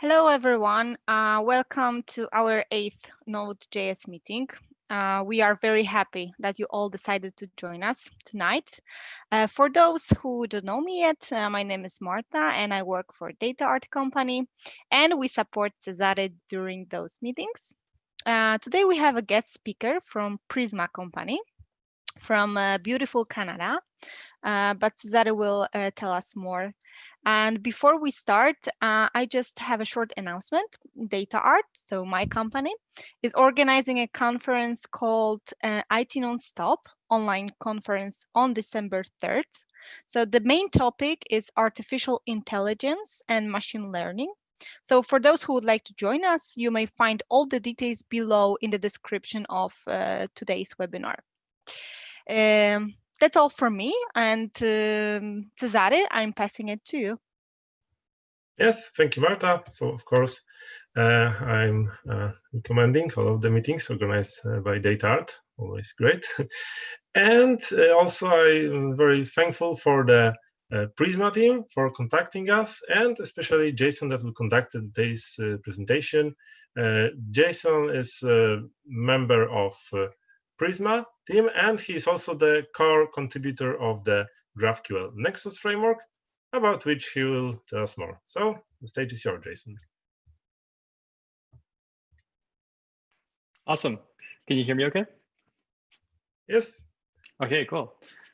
Hello, everyone. Uh, welcome to our eighth Node.js meeting. Uh, we are very happy that you all decided to join us tonight. Uh, for those who don't know me yet, uh, my name is Marta and I work for DataArt Company and we support Cesare during those meetings. Uh, today we have a guest speaker from Prisma Company from uh, beautiful Canada, but Cesare will tell us more and before we start, uh, I just have a short announcement. DataArt, so my company, is organizing a conference called uh, IT Nonstop online conference on December 3rd. So the main topic is artificial intelligence and machine learning. So for those who would like to join us, you may find all the details below in the description of uh, today's webinar. Um, that's all from me. And um, Cesare, I'm passing it to you. Yes, thank you, Marta. So, of course, uh, I'm uh, recommending all of the meetings organized uh, by DataArt, always great. and uh, also, I'm very thankful for the uh, Prisma team for contacting us, and especially Jason that will conduct today's uh, presentation. Jason is a member of Prisma team, and he's also the core contributor of the GraphQL Nexus framework, about which he will tell us more. So the stage is yours, Jason. Awesome. Can you hear me okay? Yes. Okay, cool.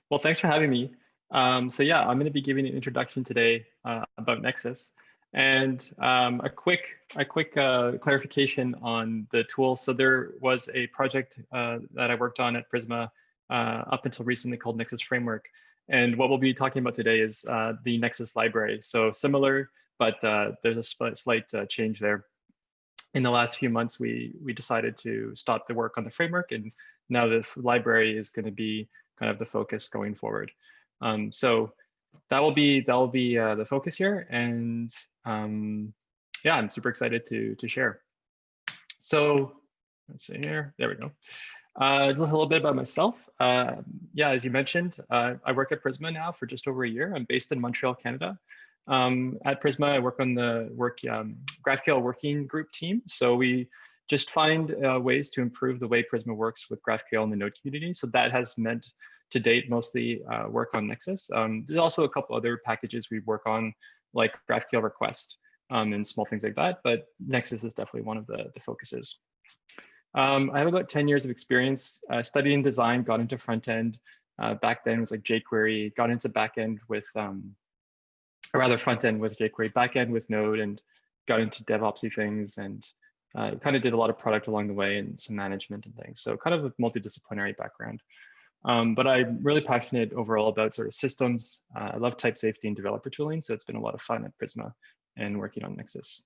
Well, thanks for having me. Um, so yeah, I'm going to be giving an introduction today uh, about Nexus and um, a quick, a quick uh, clarification on the tool. So there was a project uh, that I worked on at Prisma uh, up until recently called Nexus Framework. And what we'll be talking about today is uh, the Nexus library. So similar, but uh, there's a slight change there. In the last few months, we, we decided to stop the work on the framework and now the library is going to be kind of the focus going forward. Um, so that will be that will be uh, the focus here, and um, yeah, I'm super excited to to share. So let's see here. There we go. Uh, just a little bit about myself. Uh, yeah, as you mentioned, uh, I work at Prisma now for just over a year. I'm based in Montreal, Canada. Um, at Prisma, I work on the work um, GraphQL working group team. So we just find uh, ways to improve the way Prisma works with GraphQL in the Node community. So that has meant to date mostly uh, work on Nexus. Um, there's also a couple other packages we work on like GraphQL request um, and small things like that, but Nexus is definitely one of the, the focuses. Um, I have about 10 years of experience uh, studying design, got into front end. Uh, back then was like jQuery, got into back end with, um, or rather front end with jQuery, back end with Node, and got into DevOpsy things and uh, kind of did a lot of product along the way and some management and things. So kind of a multidisciplinary background. Um, but I'm really passionate overall about sort of systems. Uh, I love type safety and developer tooling, so it's been a lot of fun at Prisma and working on Nexus.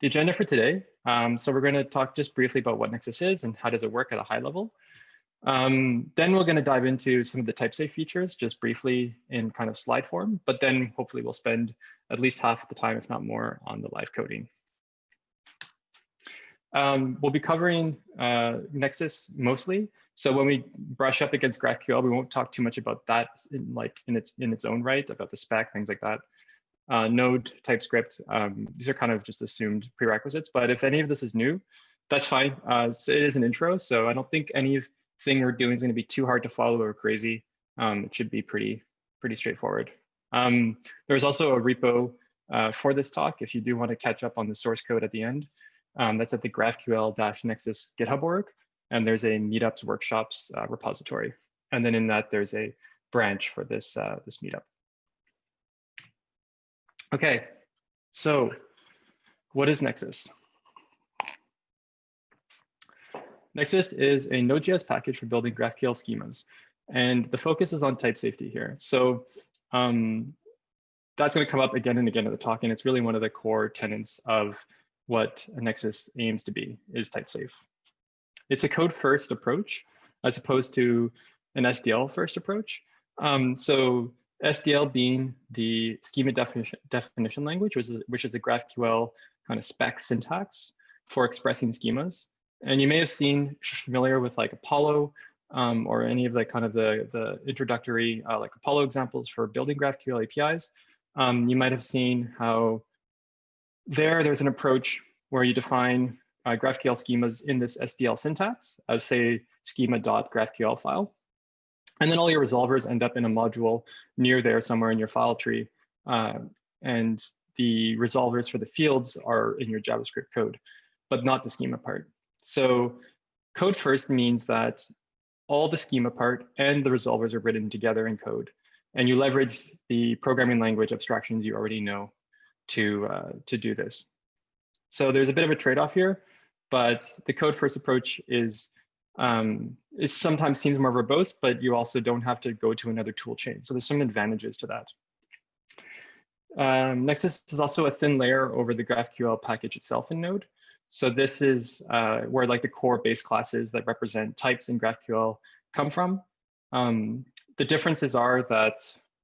The agenda for today, um, so we're going to talk just briefly about what Nexus is and how does it work at a high level. Um, then we're going to dive into some of the type safe features just briefly in kind of slide form, but then hopefully we'll spend at least half of the time, if not more, on the live coding. Um, we'll be covering uh, Nexus mostly. So when we brush up against GraphQL, we won't talk too much about that in like in its in its own right, about the spec, things like that. Uh, Node, TypeScript, um, these are kind of just assumed prerequisites. But if any of this is new, that's fine. Uh, it is an intro, so I don't think anything we're doing is going to be too hard to follow or crazy. Um, it should be pretty pretty straightforward. Um, there's also a repo uh, for this talk if you do want to catch up on the source code at the end. Um, that's at the GraphQL-Nexus GitHub org. And there's a meetups workshops uh, repository. And then in that, there's a branch for this, uh, this meetup. Okay, so what is Nexus? Nexus is a Node.js package for building GraphQL schemas. And the focus is on type safety here. So um, that's going to come up again and again in the talk. And it's really one of the core tenets of what Nexus aims to be is type safe. It's a code first approach as opposed to an SDL first approach. Um, so SDL being the schema definition, definition language, which is, which is a GraphQL kind of spec syntax for expressing schemas. And you may have seen, familiar with like Apollo um, or any of the kind of the, the introductory uh, like Apollo examples for building GraphQL APIs. Um, you might have seen how there, there's an approach where you define uh, GraphQL schemas in this SDL syntax as say schema.graphql file. And then all your resolvers end up in a module near there somewhere in your file tree. Uh, and the resolvers for the fields are in your JavaScript code, but not the schema part. So code first means that all the schema part and the resolvers are written together in code. And you leverage the programming language abstractions you already know to, uh, to do this. So there's a bit of a trade-off here, but the code first approach is um, it sometimes seems more verbose, but you also don't have to go to another tool chain. So there's some advantages to that. Um, Nexus is also a thin layer over the GraphQL package itself in Node. So this is uh, where like the core base classes that represent types in GraphQL come from. Um, the differences are that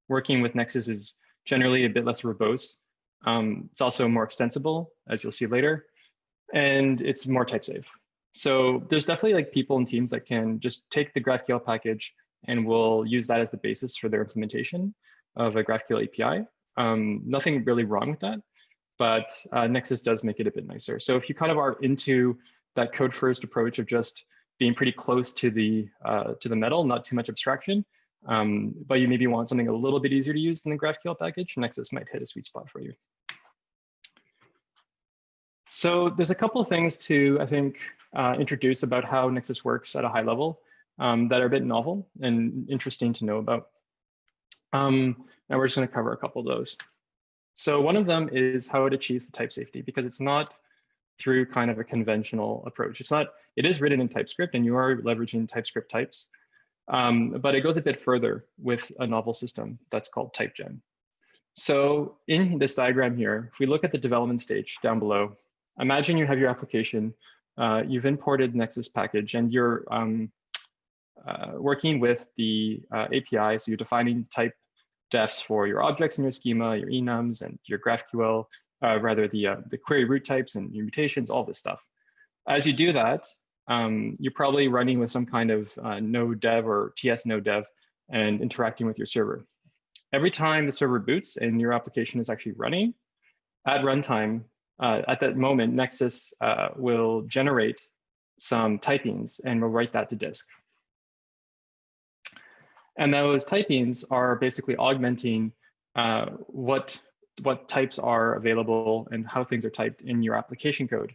working with Nexus is generally a bit less verbose. Um, it's also more extensible, as you'll see later, and it's more type safe. So there's definitely like people and teams that can just take the GraphQL package and will use that as the basis for their implementation of a GraphQL API. Um, nothing really wrong with that, but uh, Nexus does make it a bit nicer. So if you kind of are into that code first approach of just being pretty close to the uh, to the metal, not too much abstraction, um, but you maybe want something a little bit easier to use than the GraphQL package, Nexus might hit a sweet spot for you. So there's a couple of things to, I think, uh, introduce about how Nexus works at a high level um, that are a bit novel and interesting to know about. Um, and we're just going to cover a couple of those. So one of them is how it achieves the type safety, because it's not through kind of a conventional approach. It's not, it is written in TypeScript and you are leveraging TypeScript types, um, but it goes a bit further with a novel system that's called TypeGen. So in this diagram here, if we look at the development stage down below, imagine you have your application uh, you've imported Nexus package and you're um, uh, working with the uh, API. So you're defining type defs for your objects in your schema, your enums and your GraphQL, uh, rather the, uh, the query root types and your mutations, all this stuff. As you do that, um, you're probably running with some kind of uh, node dev or TS node dev and interacting with your server. Every time the server boots and your application is actually running, at runtime, uh, at that moment, Nexus uh, will generate some typings and will write that to disk. And those typings are basically augmenting uh, what, what types are available and how things are typed in your application code.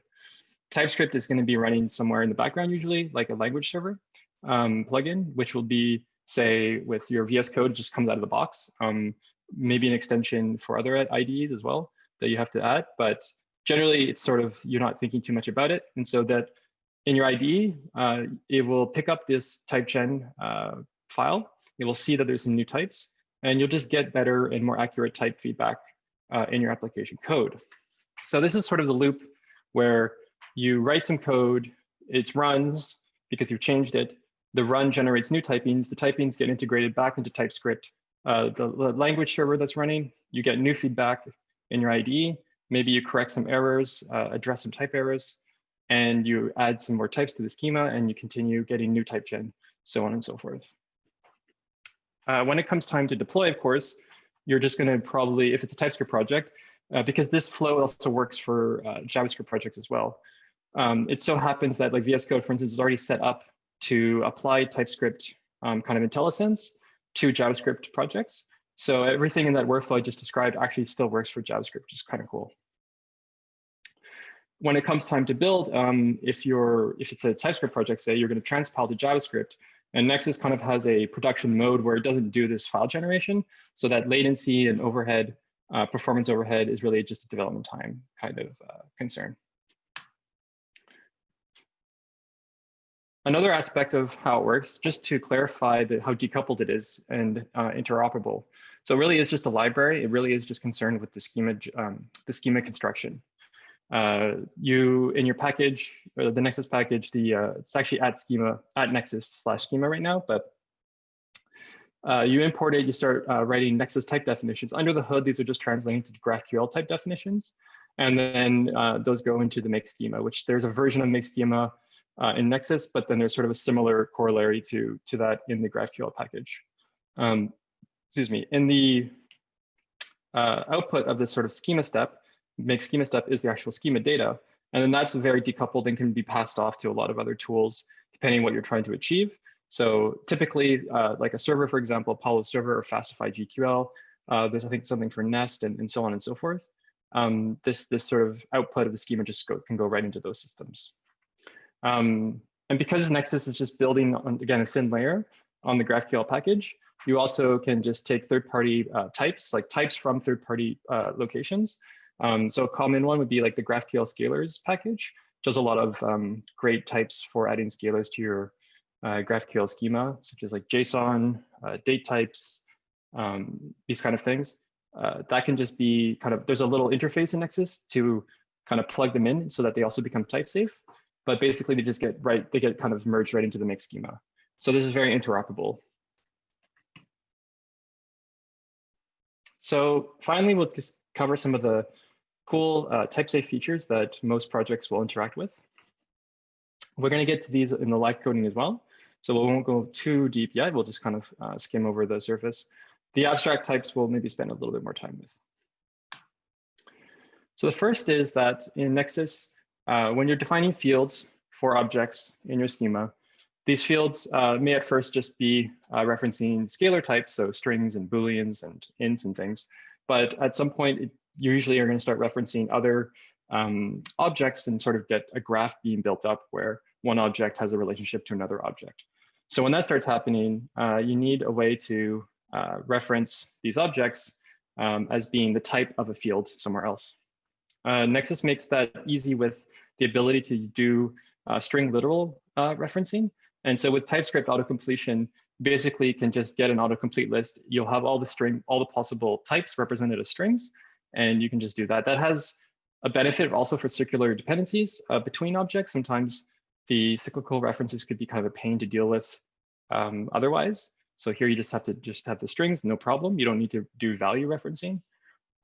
TypeScript is going to be running somewhere in the background, usually like a language server um, plugin, which will be, say, with your VS Code, just comes out of the box. Um, maybe an extension for other IDEs as well that you have to add, but generally it's sort of, you're not thinking too much about it. And so that in your IDE, uh, it will pick up this typegen uh, file. It will see that there's some new types, and you'll just get better and more accurate type feedback uh, in your application code. So this is sort of the loop where you write some code, it runs because you've changed it. The run generates new typings. The typings get integrated back into TypeScript. Uh, the, the language server that's running, you get new feedback in your IDE. Maybe you correct some errors, uh, address some type errors, and you add some more types to the schema and you continue getting new type gen, so on and so forth. Uh, when it comes time to deploy, of course, you're just going to probably, if it's a TypeScript project, uh, because this flow also works for uh, JavaScript projects as well. Um, it so happens that like VS Code, for instance, is already set up to apply TypeScript um, kind of IntelliSense to JavaScript projects. So everything in that workflow I just described actually still works for JavaScript, which is kind of cool. When it comes time to build, um, if you're if it's a TypeScript project, say you're going to transpile to JavaScript, and Nexus kind of has a production mode where it doesn't do this file generation, so that latency and overhead, uh, performance overhead is really just a development time kind of uh, concern. Another aspect of how it works, just to clarify the, how decoupled it is and uh, interoperable. So it really is just a library. It really is just concerned with the schema, um, the schema construction. Uh, you in your package, uh, the Nexus package, the uh, it's actually at schema at Nexus slash schema right now, but uh, you import it, you start uh, writing Nexus type definitions. Under the hood, these are just translating to GraphQL type definitions. And then uh, those go into the make schema, which there's a version of make schema in Nexus, but then there's sort of a similar corollary to, to that in the GraphQL package. Um, excuse me, in the uh, output of this sort of schema step, make schema step is the actual schema data. And then that's very decoupled and can be passed off to a lot of other tools, depending what you're trying to achieve. So typically, uh, like a server, for example, Apollo server or Fastify GQL, uh, there's, I think, something for Nest and, and so on and so forth. Um, this, this sort of output of the schema just go, can go right into those systems. Um, and because Nexus is just building, on, again, a thin layer on the GraphQL package, you also can just take third-party uh, types, like types from third-party uh, locations. Um, so a common one would be like the GraphQL scalars package, does a lot of um, great types for adding scalars to your uh, GraphQL schema, such as like JSON, uh, date types, um, these kind of things. Uh, that can just be kind of, there's a little interface in Nexus to kind of plug them in so that they also become type safe. But basically they just get right, they get kind of merged right into the make schema. So this is very interoperable. So finally, we'll just cover some of the cool uh, type safe features that most projects will interact with. We're going to get to these in the live coding as well. So we won't go too deep yet. We'll just kind of uh, skim over the surface. The abstract types we'll maybe spend a little bit more time with. So the first is that in Nexus, uh, when you're defining fields for objects in your schema, these fields uh, may at first just be uh, referencing scalar types, so strings and booleans and ints and things. But at some point, it, you usually are going to start referencing other um, objects and sort of get a graph being built up where one object has a relationship to another object. So when that starts happening, uh, you need a way to uh, reference these objects um, as being the type of a field somewhere else. Uh, Nexus makes that easy with the ability to do uh, string literal uh, referencing. And so with TypeScript autocompletion, basically you can just get an autocomplete list. You'll have all the string, all the possible types represented as strings, and you can just do that. That has a benefit also for circular dependencies uh, between objects. Sometimes the cyclical references could be kind of a pain to deal with um, otherwise. So here you just have to just have the strings, no problem. You don't need to do value referencing.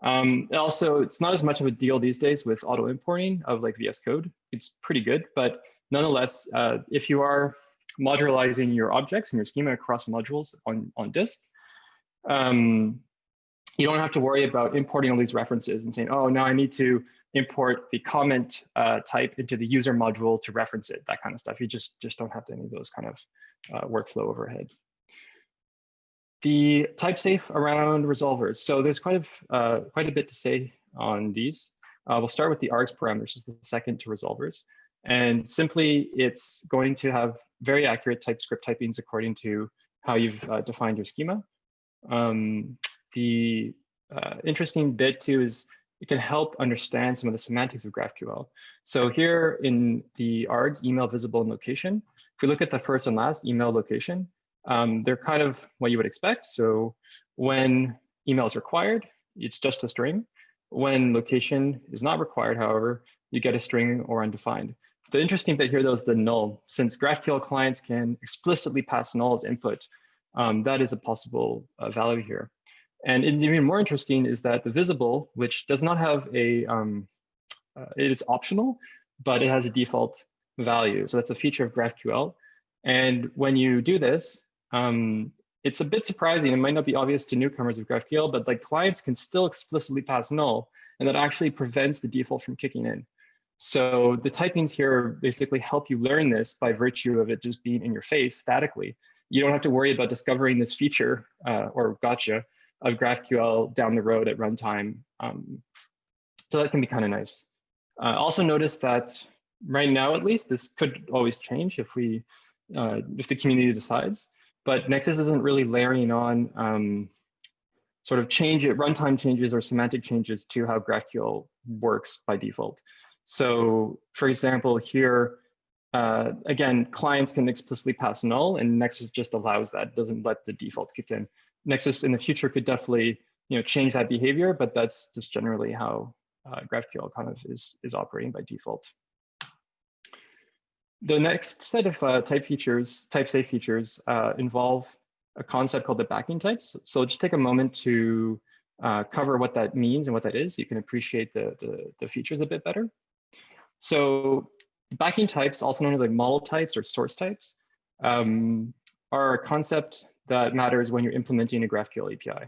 Um, also, it's not as much of a deal these days with auto importing of like VS Code. It's pretty good, but nonetheless, uh, if you are modularizing your objects and your schema across modules on, on disk, um, you don't have to worry about importing all these references and saying, oh, now I need to import the comment uh, type into the user module to reference it, that kind of stuff. You just, just don't have any of those kind of uh, workflow overhead. The type safe around resolvers. So there's quite a, uh, quite a bit to say on these. Uh, we'll start with the args parameters, which is the second to resolvers. And simply, it's going to have very accurate TypeScript typings according to how you've uh, defined your schema. Um, the uh, interesting bit too is it can help understand some of the semantics of GraphQL. So here in the args, email, visible, and location, if we look at the first and last email location, um, they're kind of what you would expect. So when email is required, it's just a string. When location is not required, however, you get a string or undefined. The interesting bit here, though, is the null. Since GraphQL clients can explicitly pass null as input, um, that is a possible uh, value here. And even more interesting is that the visible, which does not have a, um, uh, it is optional, but it has a default value. So that's a feature of GraphQL. And when you do this, um, it's a bit surprising. It might not be obvious to newcomers of GraphQL, but like clients can still explicitly pass null, and that actually prevents the default from kicking in. So the typings here basically help you learn this by virtue of it just being in your face statically. You don't have to worry about discovering this feature uh, or gotcha of GraphQL down the road at runtime. Um, so that can be kind of nice. Uh, also notice that right now, at least, this could always change if we, uh, if the community decides, but Nexus isn't really layering on um, sort of change it, runtime changes or semantic changes to how GraphQL works by default. So for example, here, uh, again, clients can explicitly pass null and Nexus just allows that, doesn't let the default kick in. Nexus in the future could definitely you know, change that behavior, but that's just generally how uh, GraphQL kind of is, is operating by default. The next set of uh, type features, type safe features, uh, involve a concept called the backing types. So just take a moment to uh, cover what that means and what that is. You can appreciate the, the, the features a bit better. So backing types, also known as like model types or source types, um, are a concept that matters when you're implementing a GraphQL API.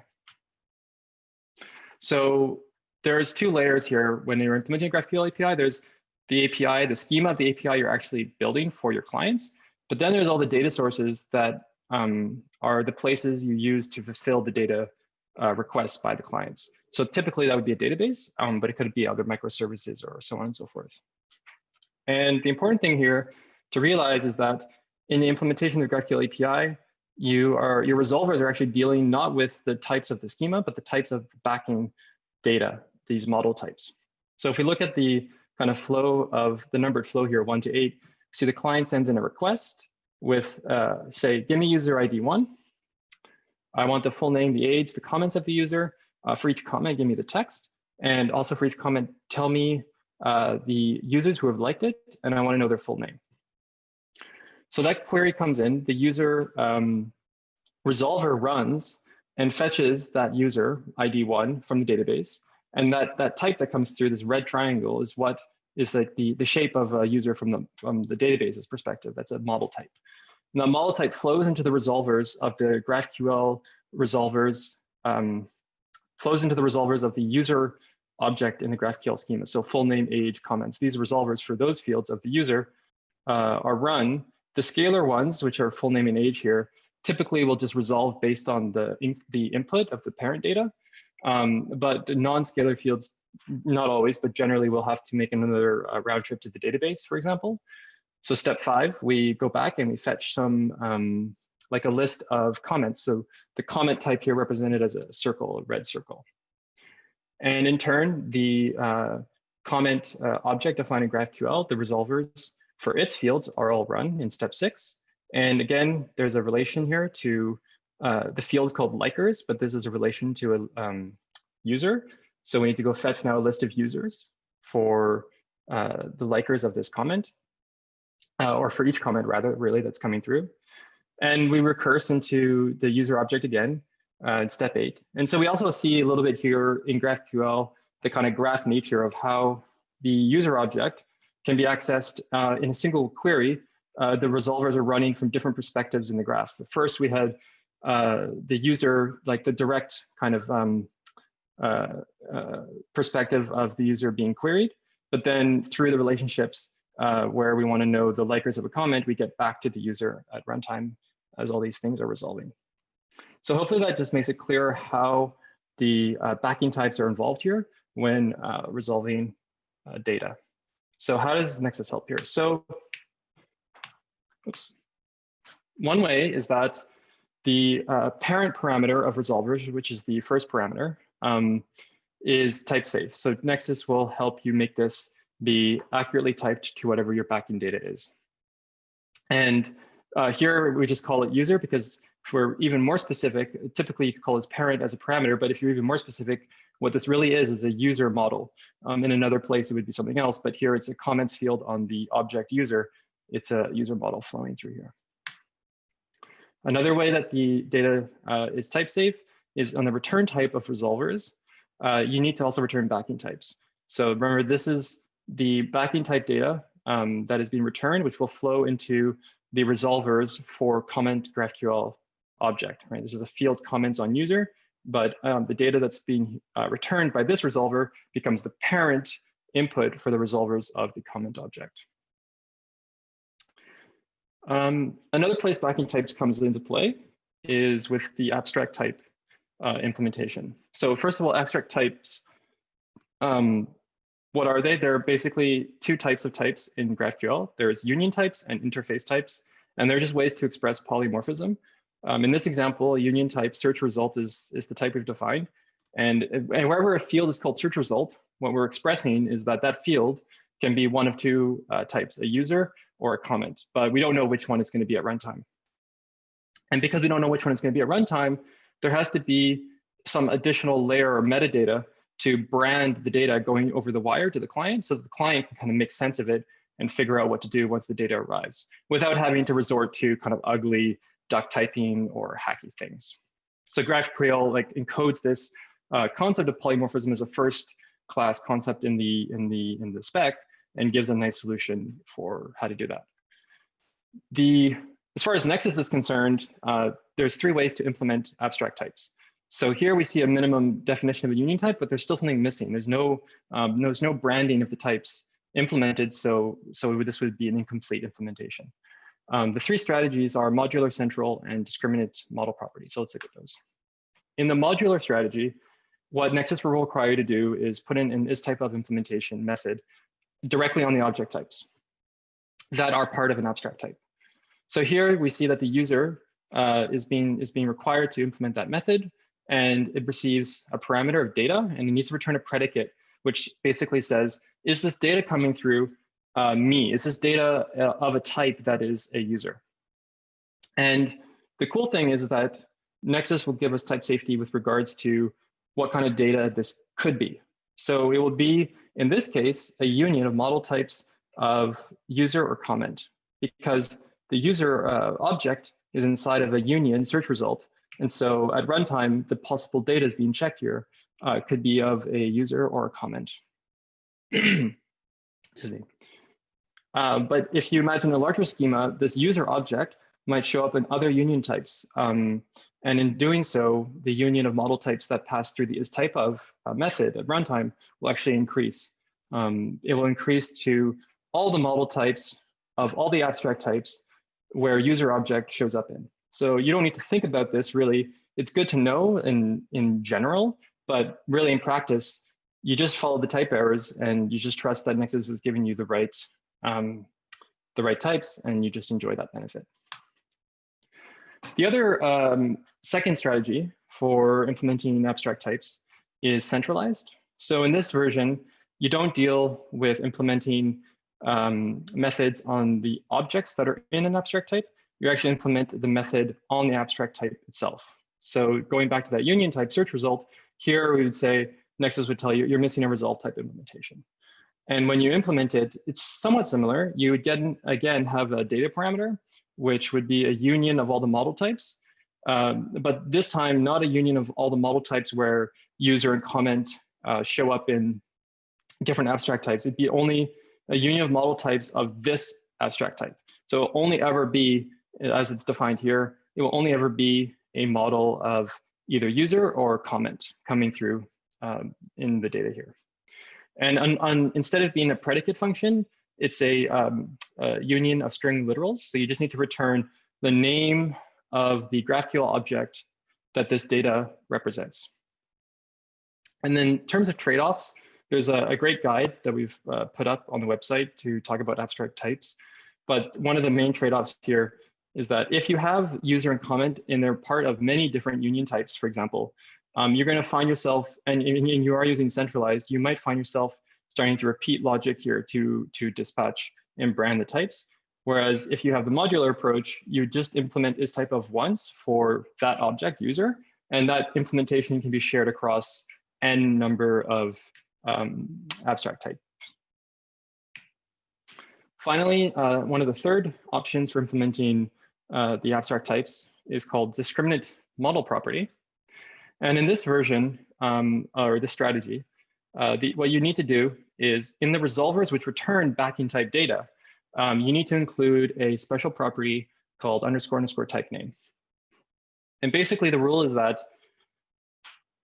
So there's two layers here when you're implementing a GraphQL API. There's the API, the schema of the API you're actually building for your clients. But then there's all the data sources that um, are the places you use to fulfill the data uh, requests by the clients. So typically that would be a database, um, but it could be other microservices or so on and so forth. And the important thing here to realize is that in the implementation of GraphQL API, you are your resolvers are actually dealing not with the types of the schema, but the types of backing data, these model types. So if we look at the kind of flow of the numbered flow here, one to eight, see the client sends in a request with, uh, say, give me user ID one. I want the full name, the age, the comments of the user. Uh, for each comment, give me the text. And also for each comment, tell me uh, the users who have liked it, and I want to know their full name. So that query comes in, the user um, resolver runs and fetches that user ID1 from the database. And that, that type that comes through this red triangle is what is like the, the shape of a user from the, from the database's perspective. That's a model type. And model type flows into the resolvers of the GraphQL resolvers, um, flows into the resolvers of the user object in the GraphQL schema. So full name, age, comments. These resolvers for those fields of the user uh, are run. The scalar ones, which are full name and age here, typically will just resolve based on the, in, the input of the parent data. Um, but non-scalar fields, not always, but generally we'll have to make another uh, round trip to the database, for example. So step five, we go back and we fetch some, um, like a list of comments. So the comment type here represented as a circle, a red circle. And in turn, the uh, comment uh, object defined in GraphQL, the resolvers for its fields are all run in step six. And again, there's a relation here to uh, the field is called likers, but this is a relation to a um, user. So we need to go fetch now a list of users for uh, the likers of this comment, uh, or for each comment rather, really, that's coming through. And we recurse into the user object again uh, in step eight. And so we also see a little bit here in GraphQL, the kind of graph nature of how the user object can be accessed uh, in a single query. Uh, the resolvers are running from different perspectives in the graph. First, we had uh, the user, like the direct kind of um, uh, uh, perspective of the user being queried. But then through the relationships where we want to know the likers of a comment, we get back to the user at runtime as all these things are resolving. So hopefully that just makes it clear how the uh, backing types are involved here when uh, resolving data. So how does Nexus help here? So, oops. One way is that the uh, parent parameter of resolvers, which is the first parameter, um, is type safe. So Nexus will help you make this be accurately typed to whatever your backing data is. And uh, here we just call it user because if we're even more specific, typically you could call this parent as a parameter, but if you're even more specific, what this really is is a user model. Um, in another place, it would be something else, but here it's a comments field on the object user. It's a user model flowing through here. Another way that the data uh, is type safe is on the return type of resolvers. Uh, you need to also return backing types. So remember, this is the backing type data um, that is being returned, which will flow into the resolvers for comment GraphQL object, right? This is a field comments on user, but um, the data that's being uh, returned by this resolver becomes the parent input for the resolvers of the comment object. Um, another place backing types comes into play is with the abstract type uh, implementation. So first of all, abstract types, um, what are they? There are basically two types of types in GraphQL. There's union types and interface types, and they're just ways to express polymorphism. Um, in this example, a union type search result is, is the type we've defined. And, and wherever a field is called search result, what we're expressing is that that field can be one of two uh, types, a user or a comment, but we don't know which one it's going to be at runtime. And because we don't know which one it's going to be at runtime, there has to be some additional layer or metadata to brand the data going over the wire to the client so that the client can kind of make sense of it and figure out what to do once the data arrives without having to resort to kind of ugly duck typing or hacky things. So GraphQL like encodes this uh, concept of polymorphism as a first class concept in the in the in the spec and gives a nice solution for how to do that. The, as far as Nexus is concerned, uh, there's three ways to implement abstract types. So here we see a minimum definition of a union type, but there's still something missing. There's no, um, there's no branding of the types implemented, so, so this would be an incomplete implementation. Um, the three strategies are modular, central, and discriminant model property. So let's look at those. In the modular strategy, what Nexus will require you to do is put in an is type of implementation method directly on the object types that are part of an abstract type. So here we see that the user uh, is, being, is being required to implement that method and it receives a parameter of data and it needs to return a predicate, which basically says, is this data coming through uh, me? Is this data uh, of a type that is a user? And the cool thing is that Nexus will give us type safety with regards to what kind of data this could be. So it will be, in this case, a union of model types of user or comment because the user uh, object is inside of a union search result. And so at runtime, the possible data is being checked here uh, could be of a user or a comment. Excuse me. Uh, but if you imagine a larger schema, this user object might show up in other union types. Um, and in doing so, the union of model types that pass through the is type of uh, method at runtime will actually increase. Um, it will increase to all the model types of all the abstract types where user object shows up in. So you don't need to think about this really. It's good to know in, in general, but really in practice, you just follow the type errors and you just trust that Nexus is giving you the right, um, the right types and you just enjoy that benefit. The other um, second strategy for implementing abstract types is centralized. So in this version, you don't deal with implementing um, methods on the objects that are in an abstract type. You actually implement the method on the abstract type itself. So going back to that union type search result, here we would say Nexus would tell you you're missing a resolve type implementation. And when you implement it, it's somewhat similar. You would get, again, have a data parameter, which would be a union of all the model types. Um, but this time, not a union of all the model types where user and comment uh, show up in different abstract types. It'd be only a union of model types of this abstract type. So only ever be, as it's defined here, it will only ever be a model of either user or comment coming through um, in the data here. And on, on, instead of being a predicate function, it's a, um, a, union of string literals. So you just need to return the name of the GraphQL object that this data represents. And then in terms of trade-offs, there's a, a, great guide that we've uh, put up on the website to talk about abstract types. But one of the main trade-offs here is that if you have user and comment and they're part of many different union types, for example, um, you're going to find yourself, and, and you are using centralized, you might find yourself starting to repeat logic here to, to dispatch and brand the types. Whereas if you have the modular approach, you just implement is type of once for that object user, and that implementation can be shared across n number of um, abstract types. Finally, uh, one of the third options for implementing uh, the abstract types is called discriminant model property. And in this version, um, or this strategy, uh, the, what you need to do is in the resolvers which return backing type data, um, you need to include a special property called underscore underscore type name. And basically the rule is that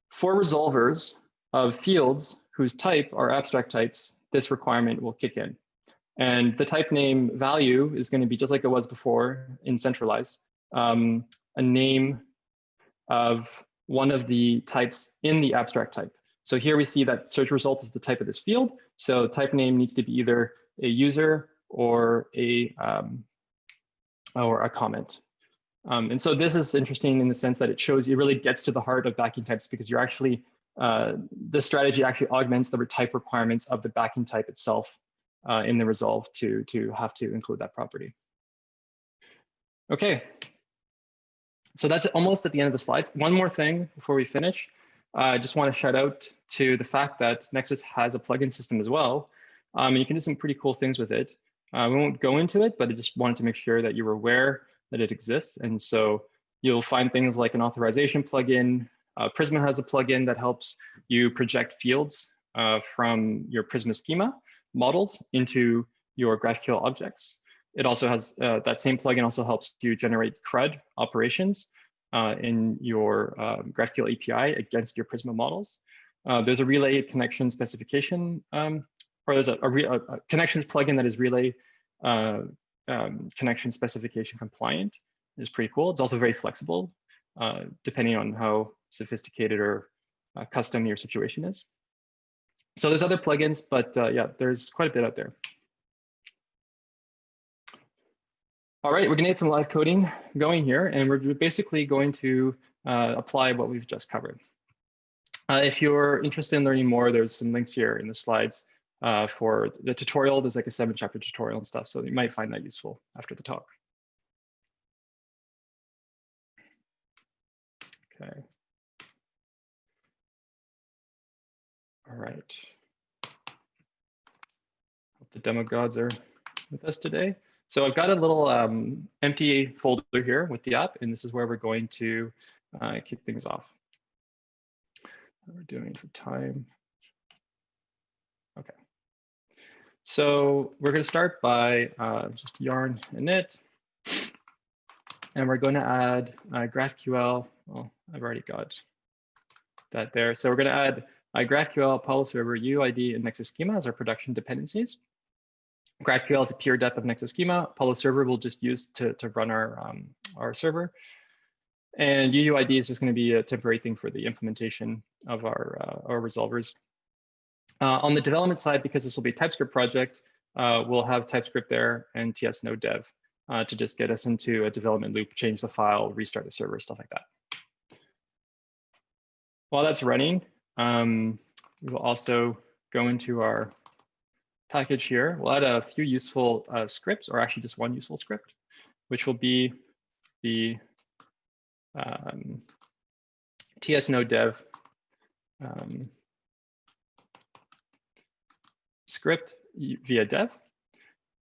for resolvers of fields whose type are abstract types, this requirement will kick in. And the type name value is going to be just like it was before in centralized, um, a name of one of the types in the abstract type. So here we see that search result is the type of this field. So type name needs to be either a user or a um, or a comment. Um, and so this is interesting in the sense that it shows it really gets to the heart of backing types because you're actually uh, the strategy actually augments the type requirements of the backing type itself uh, in the resolve to to have to include that property. Okay, so that's almost at the end of the slides. One more thing before we finish. Uh, I just want to shout out to the fact that Nexus has a plugin system as well. Um, you can do some pretty cool things with it. Uh, we won't go into it, but I just wanted to make sure that you were aware that it exists. And so you'll find things like an authorization plugin. Uh, Prisma has a plugin that helps you project fields uh, from your Prisma schema models into your GraphQL objects. It also has uh, that same plugin also helps you generate CRUD operations uh, in your um, GraphQL API against your Prisma models. Uh, there's a relay connection specification, um, or there's a, a, a, connections plugin that is relay uh, um, connection specification compliant. It's pretty cool. It's also very flexible, uh, depending on how sophisticated or uh, custom your situation is. So there's other plugins, but uh, yeah, there's quite a bit out there. All right, we're gonna get some live coding going here, and we're basically going to uh, apply what we've just covered. Uh, if you're interested in learning more, there's some links here in the slides uh, for the tutorial. There's like a seven chapter tutorial and stuff, so you might find that useful after the talk. Okay. All right. Hope the demo gods are with us today. So I've got a little um, empty folder here with the app, and this is where we're going to uh, kick things off. We're doing for time. Okay. So we're going to start by uh, just yarn init. And we're going to add uh, GraphQL. Well, I've already got that there. So we're going to add uh, GraphQL, Apollo Server, UUID, and Nexus Schema as our production dependencies. GraphQL is a peer dep of Nexus Schema. Apollo Server we'll just use to, to run our, um, our server. And UUID is just going to be a temporary thing for the implementation of our, uh, our resolvers. Uh, on the development side, because this will be a TypeScript project, uh, we'll have TypeScript there and TS Node Dev uh, to just get us into a development loop, change the file, restart the server, stuff like that. While that's running, um, we will also go into our package here. We'll add a few useful uh, scripts, or actually just one useful script, which will be the um, TS Node Dev um, script via dev.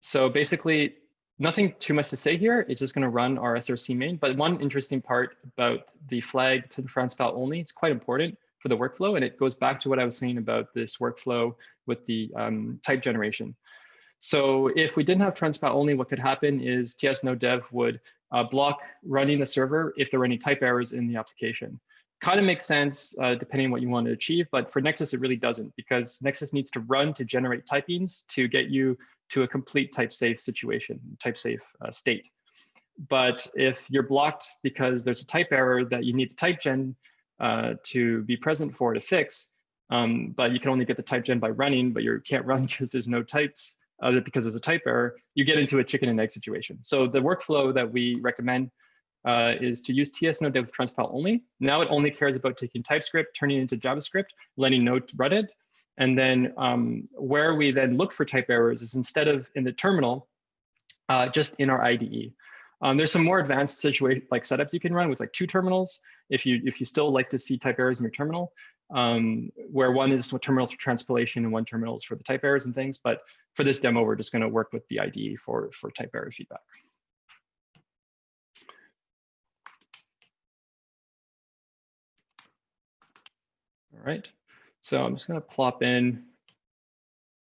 So basically, nothing too much to say here. It's just going to run our SRC main. But one interesting part about the flag to the transpile only, it's quite important for the workflow. And it goes back to what I was saying about this workflow with the um, type generation. So if we didn't have transpile only, what could happen is TS Node Dev would uh, block running the server if there were any type errors in the application kind of makes sense uh, depending on what you want to achieve, but for Nexus, it really doesn't because Nexus needs to run to generate typings to get you to a complete type safe situation, type safe uh, state. But if you're blocked because there's a type error that you need the type gen uh, to be present for to fix, um, but you can only get the type gen by running, but you can't run because there's no types uh, because there's a type error, you get into a chicken and egg situation. So the workflow that we recommend uh, is to use TS Node Dev Transpile only. Now it only cares about taking TypeScript, turning it into JavaScript, letting Node run it. And then um, where we then look for type errors is instead of in the terminal, uh, just in our IDE. Um, there's some more advanced situation like setups you can run with like two terminals if you if you still like to see type errors in your terminal, um, where one is terminals for transpilation and one terminal is for the type errors and things. But for this demo, we're just going to work with the IDE for for type error feedback. All right, so I'm just gonna plop in,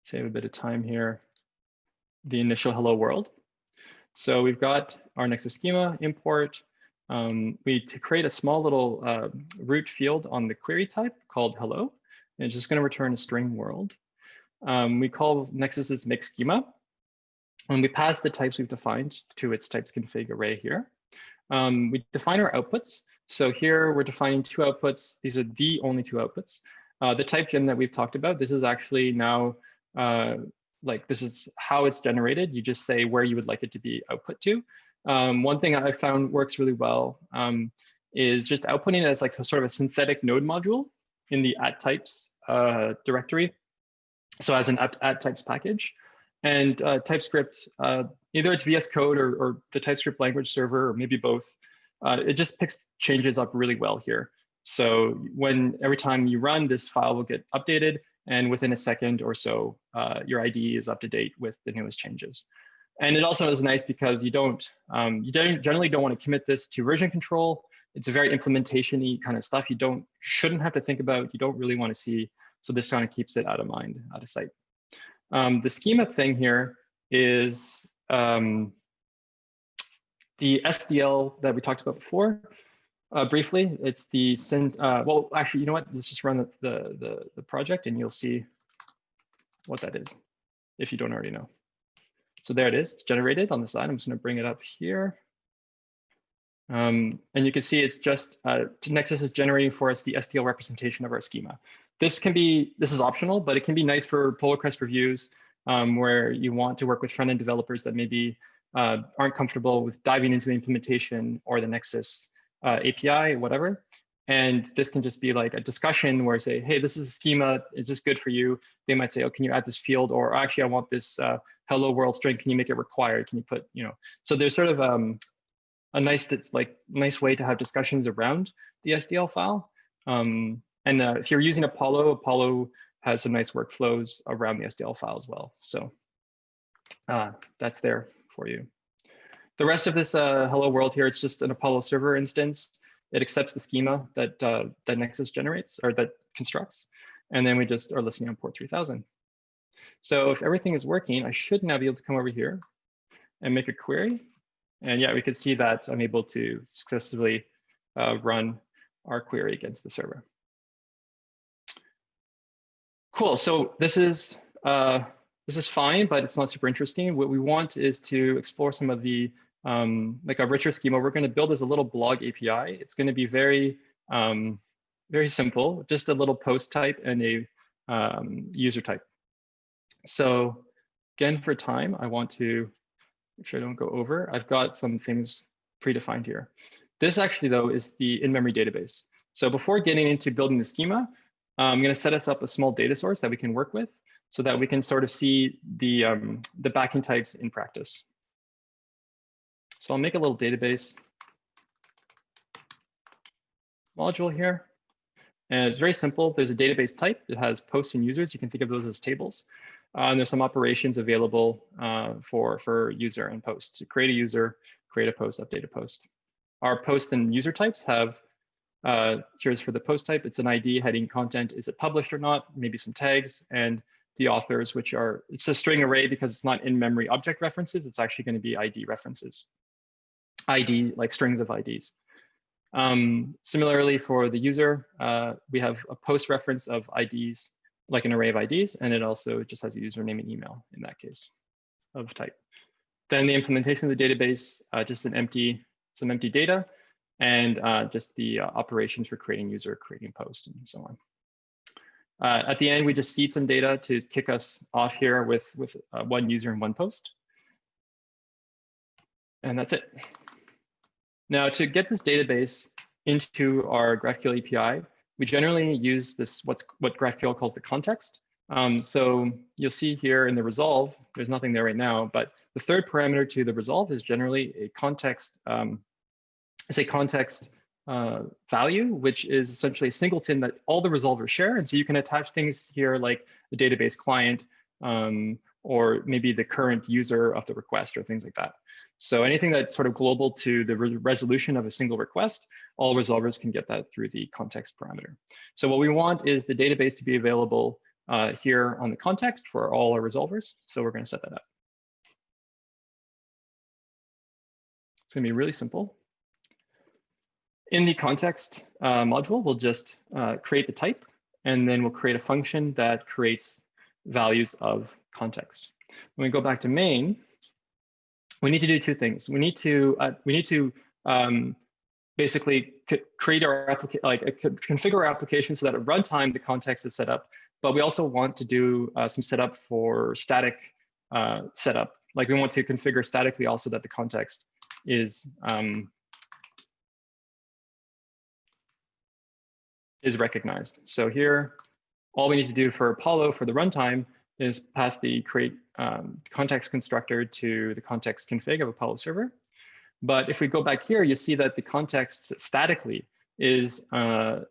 save a bit of time here, the initial hello world. So we've got our Nexus schema import. Um, we to create a small little uh, root field on the query type called hello, and it's just gonna return a string world. Um, we call Nexus's make schema, and we pass the types we've defined to its types config array here. Um, we define our outputs. So here we're defining two outputs. These are the only two outputs. Uh, the type gen that we've talked about, this is actually now uh, like this is how it's generated. You just say where you would like it to be output to. Um, one thing I found works really well um, is just outputting it as like a sort of a synthetic node module in the at types uh, directory. So as an at, at types package. And uh, TypeScript, uh, either it's VS Code or, or, the TypeScript language server, or maybe both, uh, it just picks changes up really well here. So when every time you run, this file will get updated, and within a second or so, uh, your IDE is up to date with the newest changes. And it also is nice because you don't, um, you don't generally don't want to commit this to version control. It's a very implementation-y kind of stuff you don't shouldn't have to think about. You don't really want to see. So this kind of keeps it out of mind, out of sight. Um, the schema thing here is um, the SDL that we talked about before. Uh, briefly, it's the send. Uh, well, actually, you know what? Let's just run the, the the the project, and you'll see what that is, if you don't already know. So there it is. It's generated on the side. I'm just going to bring it up here. Um, and you can see it's just uh, Nexus is generating for us the SDL representation of our schema. This can be, this is optional, but it can be nice for pull request reviews um, where you want to work with front-end developers that maybe uh, aren't comfortable with diving into the implementation or the Nexus uh, API, whatever. And this can just be like a discussion where I say, hey, this is a schema. Is this good for you? They might say, oh, can you add this field? Or actually, I want this uh, hello world string. Can you make it required? Can you put, you know, so there's sort of um, a nice, like nice way to have discussions around the SDL file. Um, and uh, if you're using Apollo, Apollo has some nice workflows around the SDL file as well. So uh, that's there for you. The rest of this uh, hello world here, it's just an Apollo server instance. It accepts the schema that, uh, that Nexus generates or that constructs. And then we just are listening on port 3000. So if everything is working, I should now be able to come over here and make a query. And yeah, we can see that I'm able to successfully uh, run our query against the server. Cool. So this is uh, this is fine, but it's not super interesting. What we want is to explore some of the um, like a richer schema. We're going to build as a little blog API. It's going to be very um, very simple, just a little post type and a um, user type. So again, for time, I want to make sure I don't go over. I've got some things predefined here. This actually, though, is the in-memory database. So before getting into building the schema, I'm going to set us up a small data source that we can work with so that we can sort of see the, um, the backing types in practice. So I'll make a little database module here. And it's very simple. There's a database type. It has posts and users. You can think of those as tables. Uh, and there's some operations available uh, for, for user and post. To create a user, create a post, update a post. Our post and user types have, uh, here's for the post type, it's an ID heading content. Is it published or not? Maybe some tags and the authors, which are, it's a string array because it's not in-memory object references. It's actually going to be ID references. ID, like strings of IDs. Um, similarly, for the user, uh, we have a post reference of IDs like an array of IDs, and it also just has a username and email in that case of type. Then the implementation of the database, uh, just an empty, some empty data, and uh, just the uh, operations for creating user, creating post, and so on. Uh, at the end, we just seed some data to kick us off here with, with uh, one user and one post. And that's it. Now, to get this database into our GraphQL API, we generally use this what's what GraphQL calls the context. Um, so you'll see here in the resolve, there's nothing there right now, but the third parameter to the resolve is generally a context, um, it's a context uh, value, which is essentially a singleton that all the resolvers share. And so you can attach things here like the database client um, or maybe the current user of the request or things like that. So anything that's sort of global to the re resolution of a single request, all resolvers can get that through the context parameter. So what we want is the database to be available uh, here on the context for all our resolvers. So we're going to set that up. It's going to be really simple. In the context uh, module, we'll just uh, create the type, and then we'll create a function that creates values of context. When we go back to main, we need to do two things. We need to uh, we need to um, basically create our application, like configure our application so that at runtime the context is set up. But we also want to do uh, some setup for static uh, setup. Like we want to configure statically also that the context is um, is recognized. So here, all we need to do for Apollo for the runtime is pass the create um, context constructor to the context config of Apollo server. But if we go back here, you see that the context statically is uh,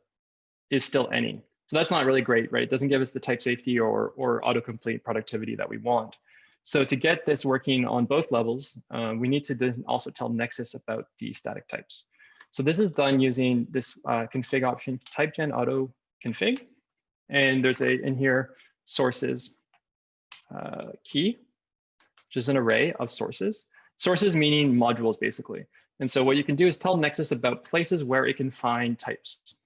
is still any. So that's not really great, right? It doesn't give us the type safety or, or autocomplete productivity that we want. So to get this working on both levels, uh, we need to also tell Nexus about the static types. So this is done using this uh, config option, typegen auto config. And there's a in here sources uh, key, which is an array of sources. Sources meaning modules, basically. And so what you can do is tell Nexus about places where it can find types.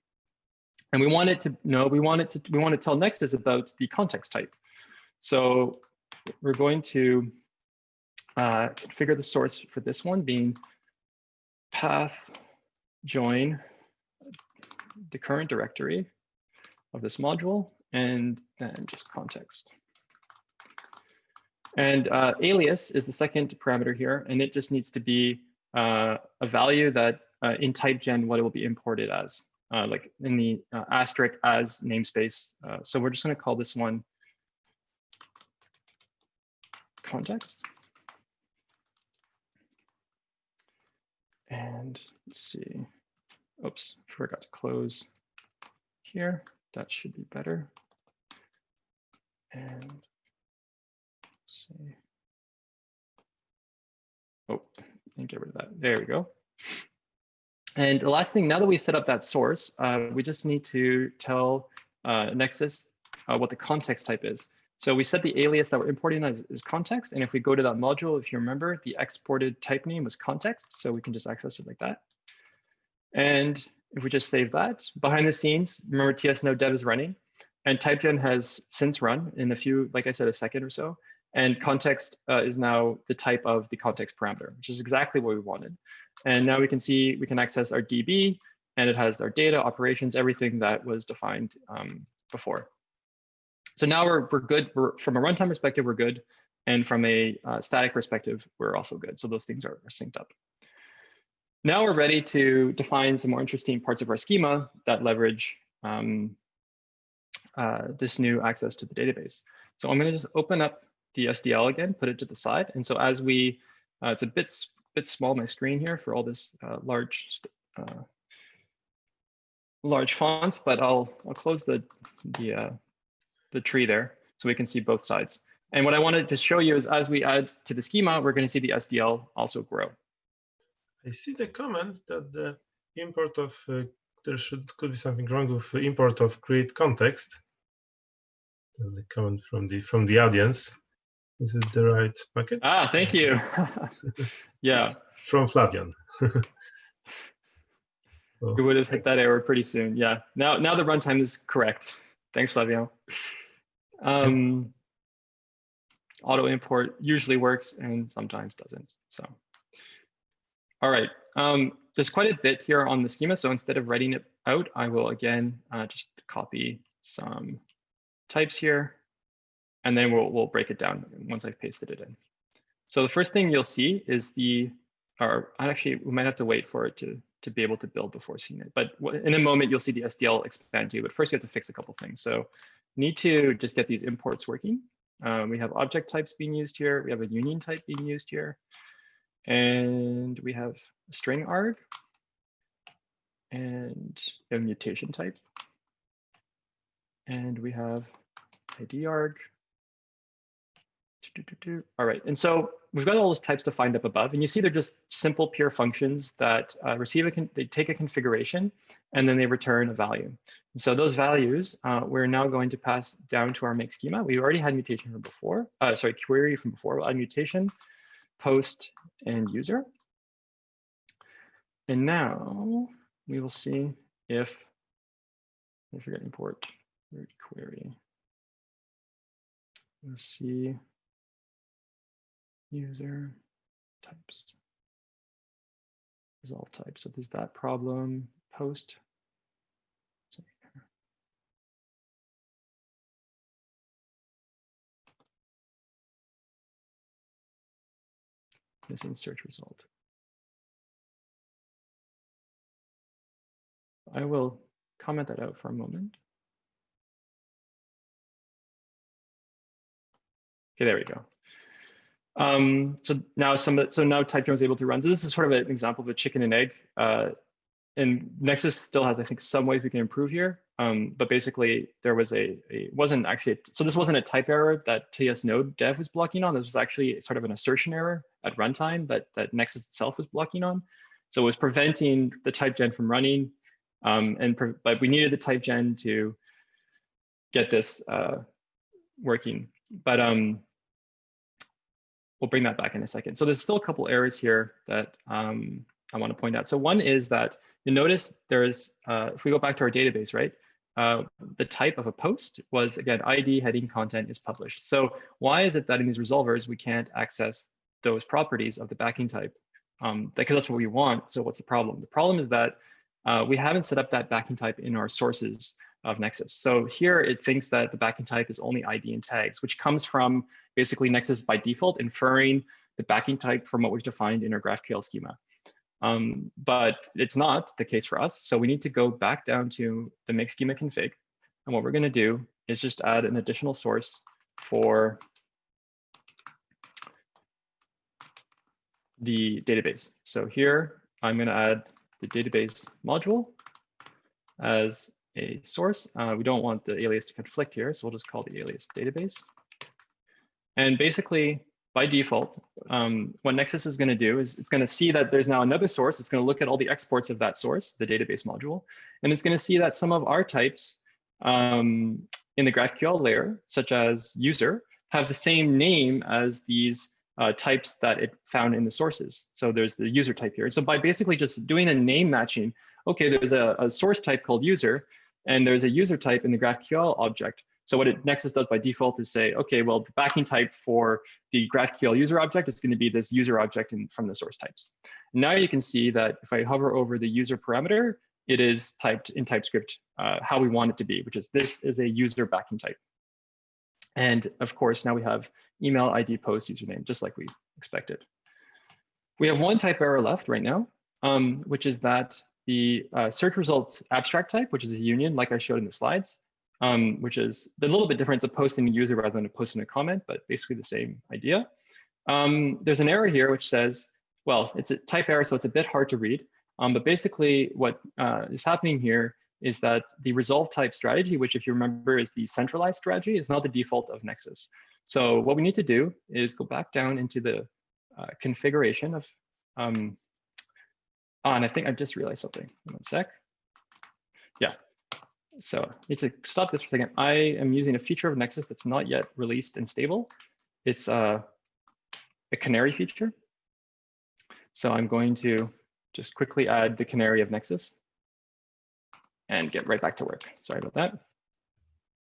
And we want it to know, we want it to, we want to tell Nexus about the context type. So we're going to uh, figure the source for this one being path join the current directory of this module and then just context. And uh, alias is the second parameter here, and it just needs to be uh, a value that uh, in typegen what it will be imported as, uh, like in the uh, asterisk as namespace. Uh, so we're just going to call this one context. And let's see. Oops, forgot to close here. That should be better. And see. Oh, and get rid of that. There we go. And the last thing, now that we've set up that source, uh, we just need to tell uh, Nexus uh, what the context type is. So we set the alias that we're importing as, context. And if we go to that module, if you remember, the exported type name was context. So we can just access it like that. And if we just save that, behind the scenes, remember TS Node dev is running. And typegen has since run in a few, like I said, a second or so. And context uh, is now the type of the context parameter, which is exactly what we wanted. And now we can see we can access our DB and it has our data, operations, everything that was defined um, before. So now we're, we're good. We're, from a runtime perspective, we're good. And from a uh, static perspective, we're also good. So those things are, are synced up. Now we're ready to define some more interesting parts of our schema that leverage um, uh, this new access to the database. So I'm going to just open up the SDL again, put it to the side. And so as we, uh, it's a bit, bit small, my screen here for all this uh, large, uh, large fonts, but I'll, I'll close the, the, uh, the tree there so we can see both sides. And what I wanted to show you is as we add to the schema, we're going to see the SDL also grow. I see the comment that the import of, uh, there should could be something wrong with import of create context. That's the comment from the from the audience. Is it the right package? Ah, thank you. yeah. It's from Flavian. so, we would have hit that error pretty soon. Yeah. Now, now the runtime is correct. Thanks, Flavio. Um, auto import usually works and sometimes doesn't. So, all right. Um, there's quite a bit here on the schema. So instead of writing it out, I will again uh, just copy some types here and then we'll, we'll break it down once I've pasted it in. So the first thing you'll see is the, or actually we might have to wait for it to, to be able to build before seeing it. But in a moment, you'll see the SDL expand to, you, but first you have to fix a couple things. So need to just get these imports working. Um, we have object types being used here. We have a union type being used here. And we have string arg and a mutation type. And we have ID arg all right, and so we've got all those types defined up above, and you see they're just simple pure functions that uh, receive a, they take a configuration, and then they return a value. And so those values, uh, we're now going to pass down to our make schema. We already had mutation from before, uh, sorry, query from before, we'll add mutation, post, and user. And now we will see if, I forget import, root query. Let's see user types. There's all types. So there's that problem, post. Missing search result. I will comment that out for a moment. Okay, there we go. Um, so now some so now TypeGen is able to run. So this is sort of an example of a chicken and egg. Uh, and Nexus still has, I think, some ways we can improve here. Um, but basically, there was a, a wasn't actually a, so this wasn't a type error that TS Node dev was blocking on. This was actually sort of an assertion error at runtime that that Nexus itself was blocking on. So it was preventing the type gen from running. Um, and but we needed the type gen to get this uh, working. But um, we'll bring that back in a second. So there's still a couple errors here that um, I want to point out. So one is that you notice there's, uh, if we go back to our database, right? Uh, the type of a post was again, ID heading content is published. So why is it that in these resolvers, we can't access those properties of the backing type? Um, because that's what we want. So what's the problem? The problem is that uh, we haven't set up that backing type in our sources of Nexus. So here it thinks that the backing type is only ID and tags, which comes from basically Nexus by default inferring the backing type from what we've defined in our GraphQL schema. Um, but it's not the case for us. So we need to go back down to the make schema config. And what we're going to do is just add an additional source for the database. So here I'm going to add the database module as a source. Uh, we don't want the alias to conflict here, so we'll just call the alias database. And basically, by default, um, what Nexus is going to do is it's going to see that there's now another source. It's going to look at all the exports of that source, the database module, and it's going to see that some of our types um, in the GraphQL layer, such as user, have the same name as these uh, types that it found in the sources. So there's the user type here. So by basically just doing a name matching, okay, there's a, a source type called user, and there's a user type in the GraphQL object. So what it, Nexus does by default is say, okay, well, the backing type for the GraphQL user object is going to be this user object in, from the source types. Now you can see that if I hover over the user parameter, it is typed in TypeScript uh, how we want it to be, which is this is a user backing type. And of course, now we have email ID post username, just like we expected. We have one type error left right now, um, which is that the uh, search results abstract type, which is a union, like I showed in the slides, um, which is a little bit different. It's a post in a user rather than a post in a comment, but basically the same idea. Um, there's an error here which says, well, it's a type error, so it's a bit hard to read. Um, but basically what uh, is happening here is that the resolve type strategy, which if you remember is the centralized strategy, is not the default of Nexus. So what we need to do is go back down into the uh, configuration of, um, oh, and I think I just realized something, one sec. Yeah, so I need to stop this for a second. I am using a feature of Nexus that's not yet released and stable. It's uh, a canary feature. So I'm going to just quickly add the canary of Nexus and get right back to work. Sorry about that.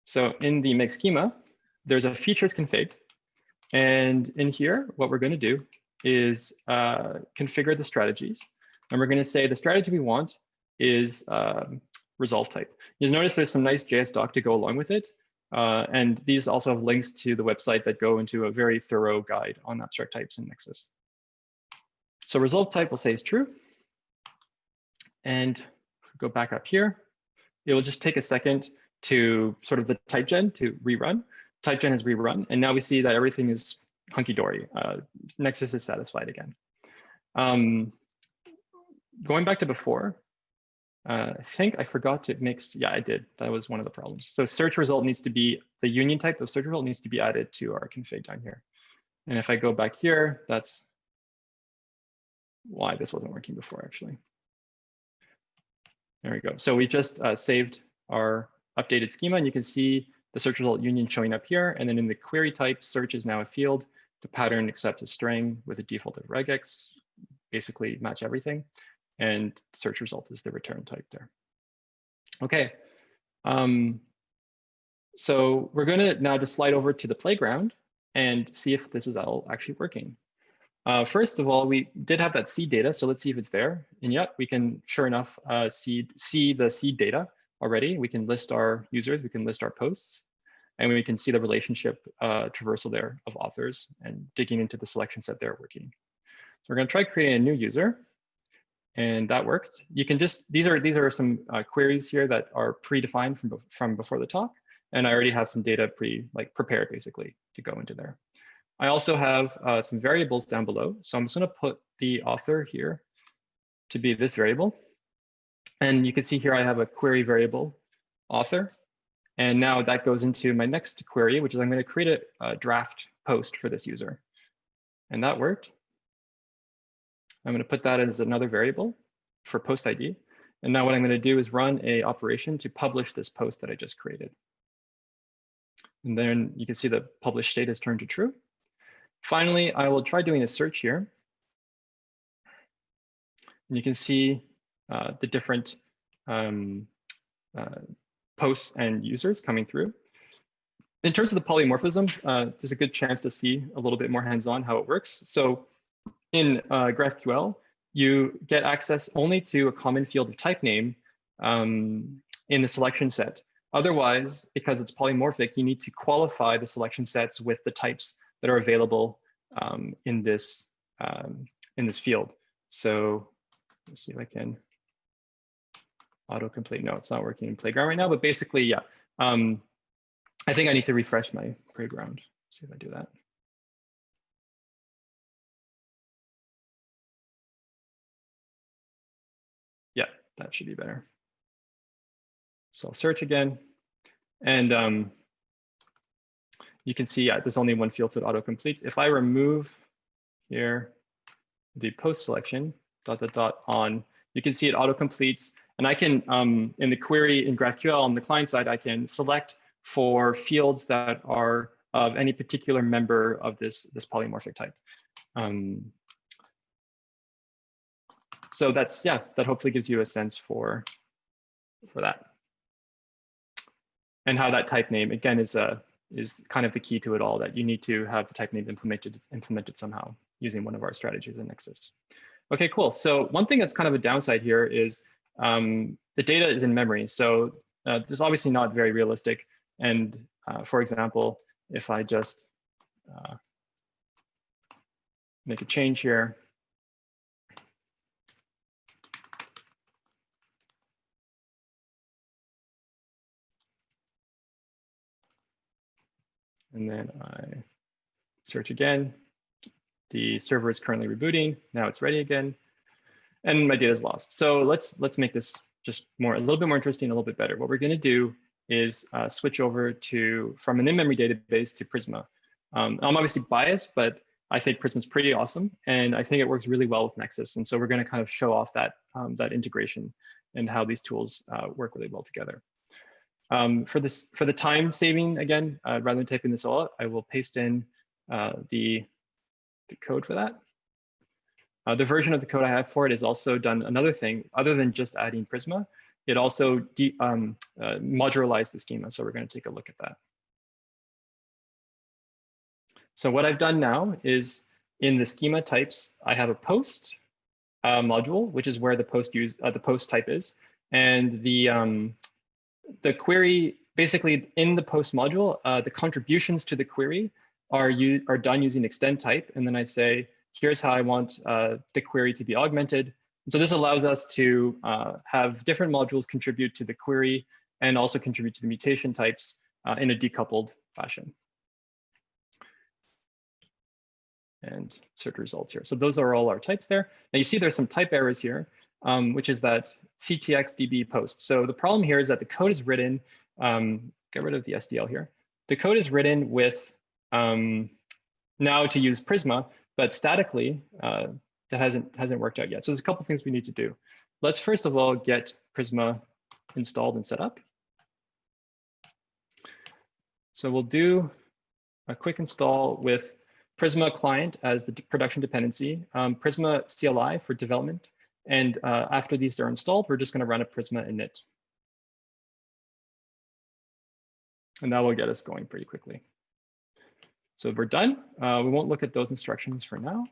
So in the make schema, there's a features config. And in here, what we're going to do is uh, configure the strategies. And we're going to say the strategy we want is um, resolve type. You'll notice there's some nice JS doc to go along with it. Uh, and these also have links to the website that go into a very thorough guide on abstract types in Nexus. So resolve type will say is true. And go back up here. It will just take a second to sort of the type gen to rerun. Type gen has rerun, and now we see that everything is hunky-dory. Uh, Nexus is satisfied again. Um, going back to before, uh, I think I forgot to mix. Yeah, I did. That was one of the problems. So search result needs to be the union type of search result needs to be added to our config down here. And if I go back here, that's why this wasn't working before actually. There we go. So we just uh, saved our updated schema and you can see the search result union showing up here. And then in the query type, search is now a field. The pattern accepts a string with a default of regex, basically match everything and search result is the return type there. Okay, um, so we're going to now just slide over to the playground and see if this is all actually working. Uh, first of all, we did have that seed data, so let's see if it's there. And yet we can, sure enough, uh, see, see the seed data already. We can list our users, we can list our posts, and we can see the relationship uh, traversal there of authors and digging into the selection set there working. So we're going to try creating a new user and that worked. You can just, these are these are some uh, queries here that are predefined from, from before the talk. And I already have some data pre like prepared basically to go into there. I also have uh, some variables down below. So I'm just gonna put the author here to be this variable. And you can see here I have a query variable author. And now that goes into my next query, which is I'm gonna create a, a draft post for this user. And that worked. I'm going to put that as another variable for post ID. And now what I'm going to do is run a operation to publish this post that I just created. And then you can see the published state has turned to true. Finally, I will try doing a search here. And you can see uh, the different um, uh, posts and users coming through. In terms of the polymorphism, uh, there's a good chance to see a little bit more hands-on how it works. So in uh, GraphQL, you get access only to a common field of type name um, in the selection set. Otherwise, because it's polymorphic, you need to qualify the selection sets with the types that are available um, in this um, in this field. So let's see if I can autocomplete. No, it's not working in Playground right now, but basically, yeah. Um, I think I need to refresh my Playground. See if I do that. That should be better. So I'll search again. And um, you can see yeah, there's only one field that auto completes. If I remove here the post selection, dot, dot, dot on, you can see it auto completes. And I can, um, in the query in GraphQL on the client side, I can select for fields that are of any particular member of this, this polymorphic type. Um, so that's, yeah, that hopefully gives you a sense for, for that. And how that type name, again, is a, is kind of the key to it all, that you need to have the type name implemented, implemented somehow using one of our strategies in Nexus. Okay, cool. So one thing that's kind of a downside here is um, the data is in memory. So uh, there's obviously not very realistic. And uh, for example, if I just uh, make a change here, and then I search again. The server is currently rebooting. Now it's ready again. And my data is lost. So let's let's make this just more a little bit more interesting, a little bit better. What we're going to do is uh, switch over to from an in-memory database to Prisma. Um, I'm obviously biased, but I think Prisma is pretty awesome, and I think it works really well with Nexus. And so we're going to kind of show off that um, that integration and how these tools uh, work really well together. Um, for this, for the time saving, again, uh, rather than typing this all out, I will paste in uh, the, the code for that. Uh, the version of the code I have for it has also done another thing other than just adding Prisma. It also um, uh, modularized the schema. So we're going to take a look at that. So what I've done now is in the schema types, I have a post uh, module, which is where the post use uh, the post type is, and the um, the query, basically in the post module, uh, the contributions to the query are, you, are done using extend type. And then I say, here's how I want uh, the query to be augmented. And so this allows us to uh, have different modules contribute to the query and also contribute to the mutation types uh, in a decoupled fashion. And search results here. So those are all our types there. Now you see there's some type errors here um, which is that CTX-DB post. So the problem here is that the code is written, um, get rid of the SDL here. The code is written with um, now to use Prisma, but statically, uh, that hasn't, hasn't worked out yet. So there's a couple things we need to do. Let's first of all get Prisma installed and set up. So we'll do a quick install with Prisma client as the production dependency, um, Prisma CLI for development, and uh, after these are installed, we're just going to run a Prisma init. And that will get us going pretty quickly. So we're done. Uh, we won't look at those instructions for now.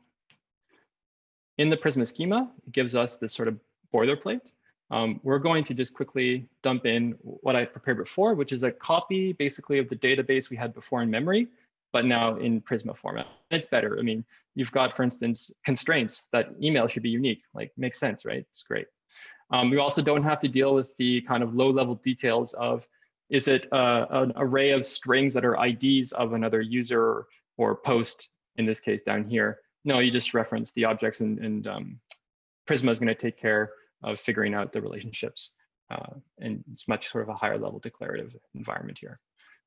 In the Prisma schema, it gives us this sort of boilerplate. Um, we're going to just quickly dump in what I prepared before, which is a copy basically of the database we had before in memory but now in Prisma format. It's better. I mean, you've got, for instance, constraints that email should be unique, like makes sense, right? It's great. Um, we also don't have to deal with the kind of low level details of, is it uh, an array of strings that are IDs of another user or post, in this case down here? No, you just reference the objects and, and um, Prisma is gonna take care of figuring out the relationships. Uh, and it's much sort of a higher level declarative environment here.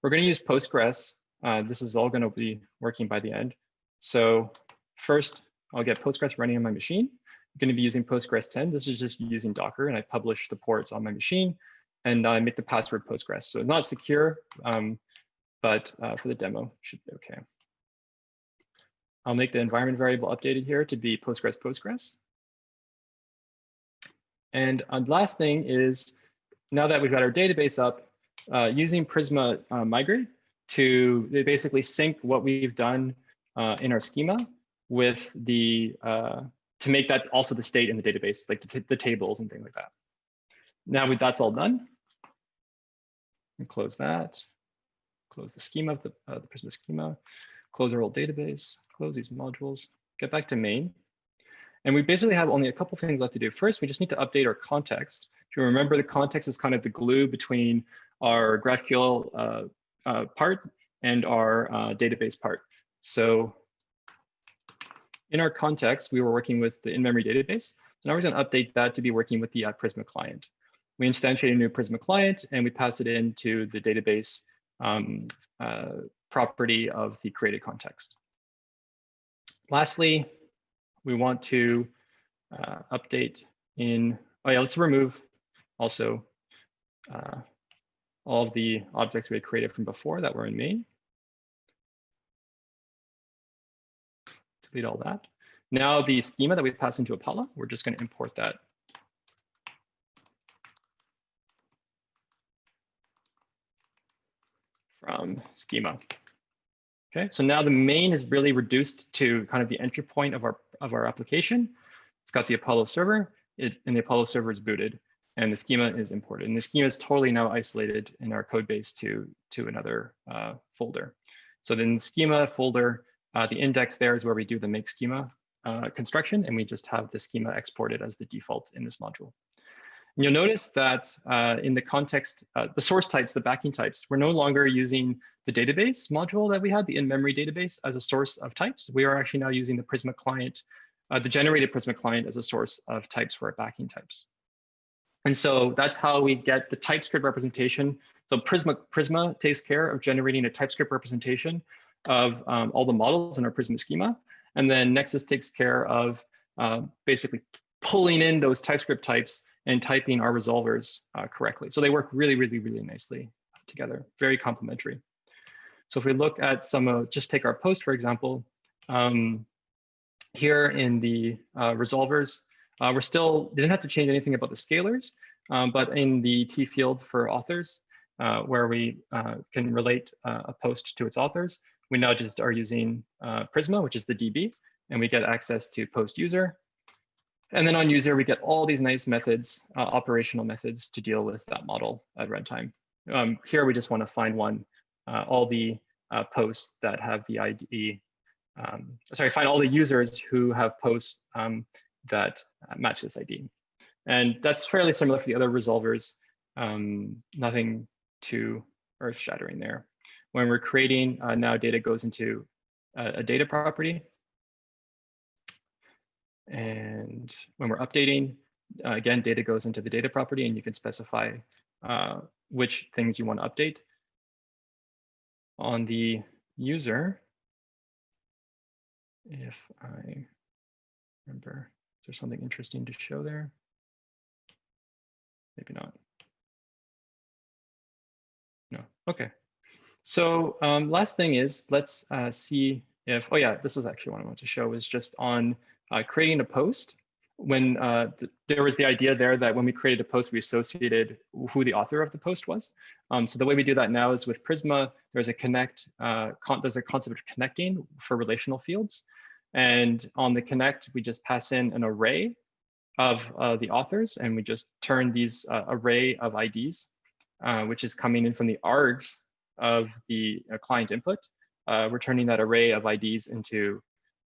We're gonna use Postgres uh, this is all going to be working by the end. So first, I'll get Postgres running on my machine. I'm going to be using Postgres 10. This is just using Docker, and I publish the ports on my machine, and I make the password Postgres. So not secure, um, but uh, for the demo, should be okay. I'll make the environment variable updated here to be Postgres Postgres. And uh, last thing is, now that we've got our database up, uh, using Prisma uh, Migrate to basically sync what we've done uh, in our schema with the, uh, to make that also the state in the database, like the, the tables and things like that. Now we, that's all done. And close that, close the schema of the, uh, the Prisma schema, close our old database, close these modules, get back to main. And we basically have only a couple things left to do. First, we just need to update our context. If you remember, the context is kind of the glue between our GraphQL uh, part and our uh, database part. So in our context, we were working with the in-memory database. So now we're going to update that to be working with the uh, Prisma client. We instantiate a new Prisma client and we pass it into the database um, uh, property of the created context. Lastly, we want to uh, update in, oh yeah, let's remove also uh, all of the objects we had created from before that were in main. Delete all that. Now the schema that we pass into Apollo, we're just going to import that. From schema. Okay, so now the main is really reduced to kind of the entry point of our of our application. It's got the Apollo server, it, and the Apollo server is booted, and the schema is imported. And the schema is totally now isolated in our code base to, to another uh, folder. So then the schema folder, uh, the index there is where we do the make schema uh, construction, and we just have the schema exported as the default in this module. And you'll notice that uh, in the context, uh, the source types, the backing types, we're no longer using the database module that we had, the in-memory database as a source of types. We are actually now using the Prisma client, uh, the generated Prisma client as a source of types for our backing types. And so that's how we get the TypeScript representation. So Prisma, Prisma takes care of generating a TypeScript representation of um, all the models in our Prisma schema. And then Nexus takes care of uh, basically pulling in those TypeScript types and typing our resolvers uh, correctly. So they work really, really, really nicely together, very complementary. So if we look at some of, just take our post, for example, um, here in the uh, resolvers, uh, we're still, didn't have to change anything about the scalars, um, but in the T field for authors, uh, where we uh, can relate uh, a post to its authors, we now just are using uh, Prisma, which is the DB, and we get access to post user, and then on user, we get all these nice methods, uh, operational methods to deal with that model at runtime. Um, here, we just want to find one, all the posts that have the ID, um, sorry, find all the users who have posts um, that match this ID. And that's fairly similar for the other resolvers, um, nothing too earth shattering there. When we're creating, uh, now data goes into a, a data property and when we're updating, uh, again, data goes into the data property and you can specify uh, which things you want to update. On the user, if I remember, there something interesting to show there? Maybe not. No, okay. So um, last thing is, let's uh, see if, oh yeah, this is actually what I want to show is just on uh, creating a post when uh, th there was the idea there that when we created a post, we associated who the author of the post was. Um, so the way we do that now is with Prisma, there's a connect, uh, there's a concept of connecting for relational fields. And on the connect, we just pass in an array of uh, the authors, and we just turn these uh, array of IDs, uh, which is coming in from the args of the uh, client input. we're turning that array of IDs into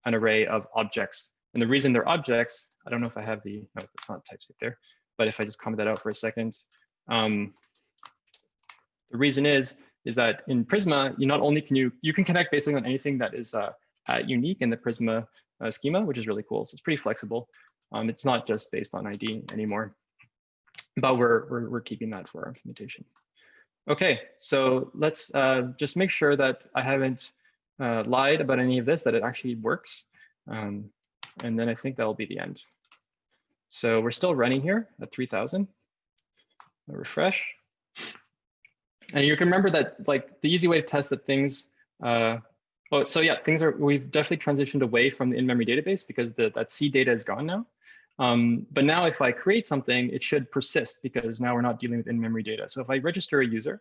an array of objects and the reason they're objects, I don't know if I have the, no, it's not TypeScript there, but if I just comment that out for a second, um, the reason is, is that in Prisma, you not only can you, you can connect basically on anything that is uh, unique in the Prisma uh, schema, which is really cool. So it's pretty flexible. Um, it's not just based on ID anymore, but we're, we're, we're keeping that for our implementation. Okay, so let's uh, just make sure that I haven't uh, lied about any of this, that it actually works. Um, and then I think that'll be the end. So we're still running here at 3000. I'll refresh. And you can remember that like the easy way to test that things, uh, well, so yeah, things are, we've definitely transitioned away from the in-memory database because the, that C data is gone now. Um, but now if I create something, it should persist because now we're not dealing with in-memory data. So if I register a user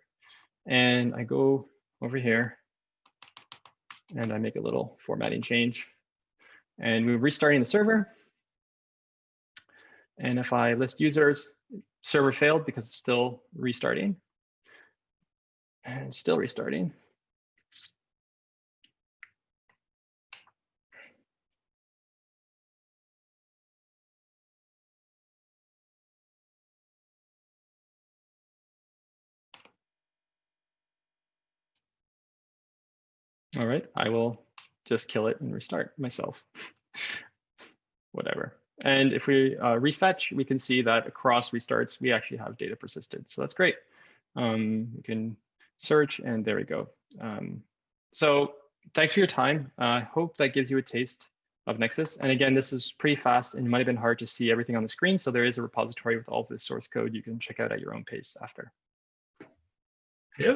and I go over here and I make a little formatting change and we're restarting the server. And if I list users, server failed because it's still restarting and still restarting. All right, I will just kill it and restart myself. Whatever. And if we uh, refetch, we can see that across restarts, we actually have data persisted. So that's great. Um, you can search and there we go. Um, so thanks for your time. I uh, hope that gives you a taste of Nexus. And again, this is pretty fast and it might have been hard to see everything on the screen. So there is a repository with all of this source code you can check out at your own pace after. Yeah,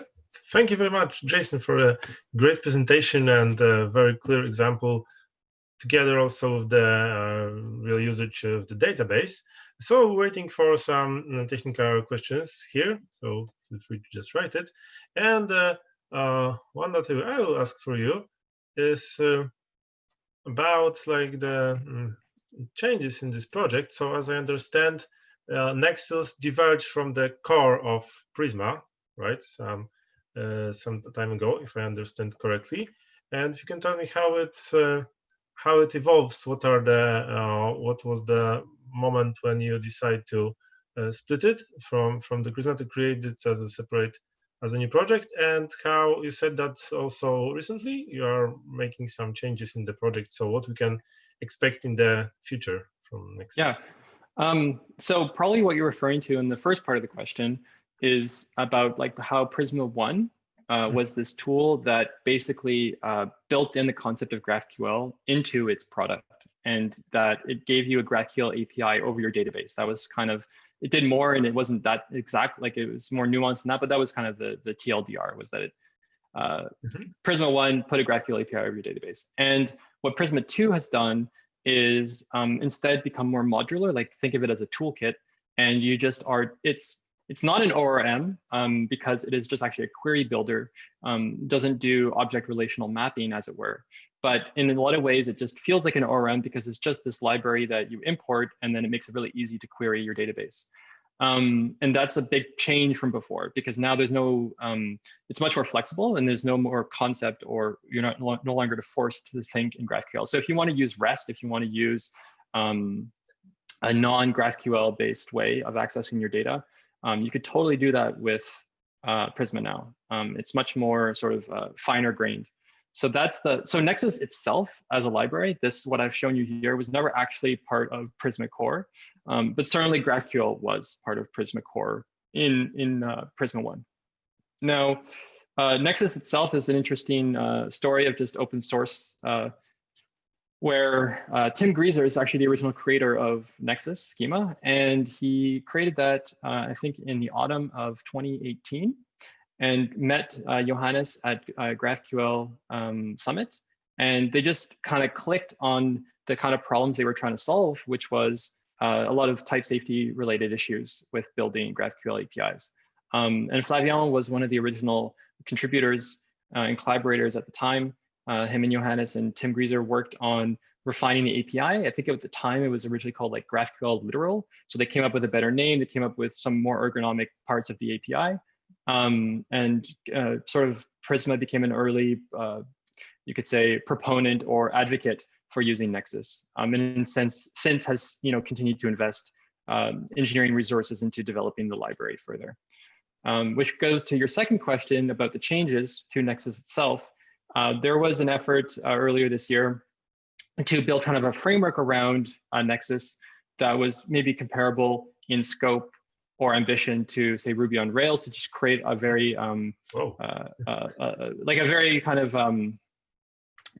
thank you very much, Jason, for a great presentation and a very clear example together also with the uh, real usage of the database. So waiting for some uh, technical questions here, so feel free to just write it. And uh, uh, one that I will ask for you is uh, about like the um, changes in this project. So as I understand, uh, Nexus diverged from the core of Prisma right? Some uh, some time ago, if I understand correctly. And if you can tell me how it uh, how it evolves, what are the uh, what was the moment when you decide to split it from from the Prisma to create it as a separate as a new project, and how you said that also recently you are making some changes in the project. So what we can expect in the future from Nexus? Yeah. Um, so probably what you're referring to in the first part of the question is about like how Prisma One uh, hmm. was this tool that basically uh, built in the concept of GraphQL into its product and that it gave you a GraphQL API over your database. That was kind of, it did more and it wasn't that exact, like it was more nuanced than that, but that was kind of the, the TLDR was that it, uh, mm -hmm. Prisma 1 put a GraphQL API over your database. And what Prisma 2 has done is um, instead become more modular, like think of it as a toolkit and you just are, it's it's not an ORM um, because it is just actually a query builder, um, doesn't do object relational mapping as it were. But in a lot of ways, it just feels like an ORM because it's just this library that you import and then it makes it really easy to query your database. Um, and that's a big change from before because now there's no, um, it's much more flexible and there's no more concept or you're not no longer forced to think in GraphQL. So if you want to use REST, if you want to use um, a non-GraphQL based way of accessing your data, um, you could totally do that with uh, Prisma now. Um, it's much more sort of uh, finer grained. So that's the, so Nexus itself as a library, this, what I've shown you here was never actually part of Prisma Core, um, but certainly GraphQL was part of Prisma Core in, in uh, Prisma 1. Now, uh, Nexus itself is an interesting uh, story of just open source uh, where uh, Tim Griesser is actually the original creator of Nexus schema, and he created that, uh, I think, in the autumn of 2018, and met uh, Johannes at uh, GraphQL um, Summit, and they just kind of clicked on the kind of problems they were trying to solve, which was uh, a lot of type safety related issues with building GraphQL APIs. Um, and Flavian was one of the original contributors uh, and collaborators at the time. Uh, him and Johannes and Tim Griesser worked on refining the API. I think at the time it was originally called like GraphQL Literal. So they came up with a better name. They came up with some more ergonomic parts of the API. Um, and uh, sort of Prisma became an early, uh, you could say, proponent or advocate for using Nexus. Um, and in sense, since has you know continued to invest um, engineering resources into developing the library further. Um, which goes to your second question about the changes to Nexus itself. Uh, there was an effort uh, earlier this year to build kind of a framework around uh, Nexus that was maybe comparable in scope or ambition to say Ruby on Rails to just create a very um, uh, uh, uh, like a very kind of um,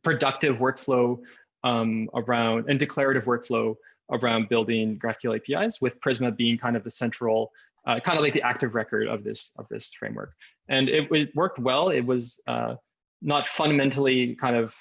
productive workflow um, around and declarative workflow around building GraphQL APIs with Prisma being kind of the central, uh, kind of like the active record of this of this framework. And it, it worked well. It was uh, not fundamentally kind of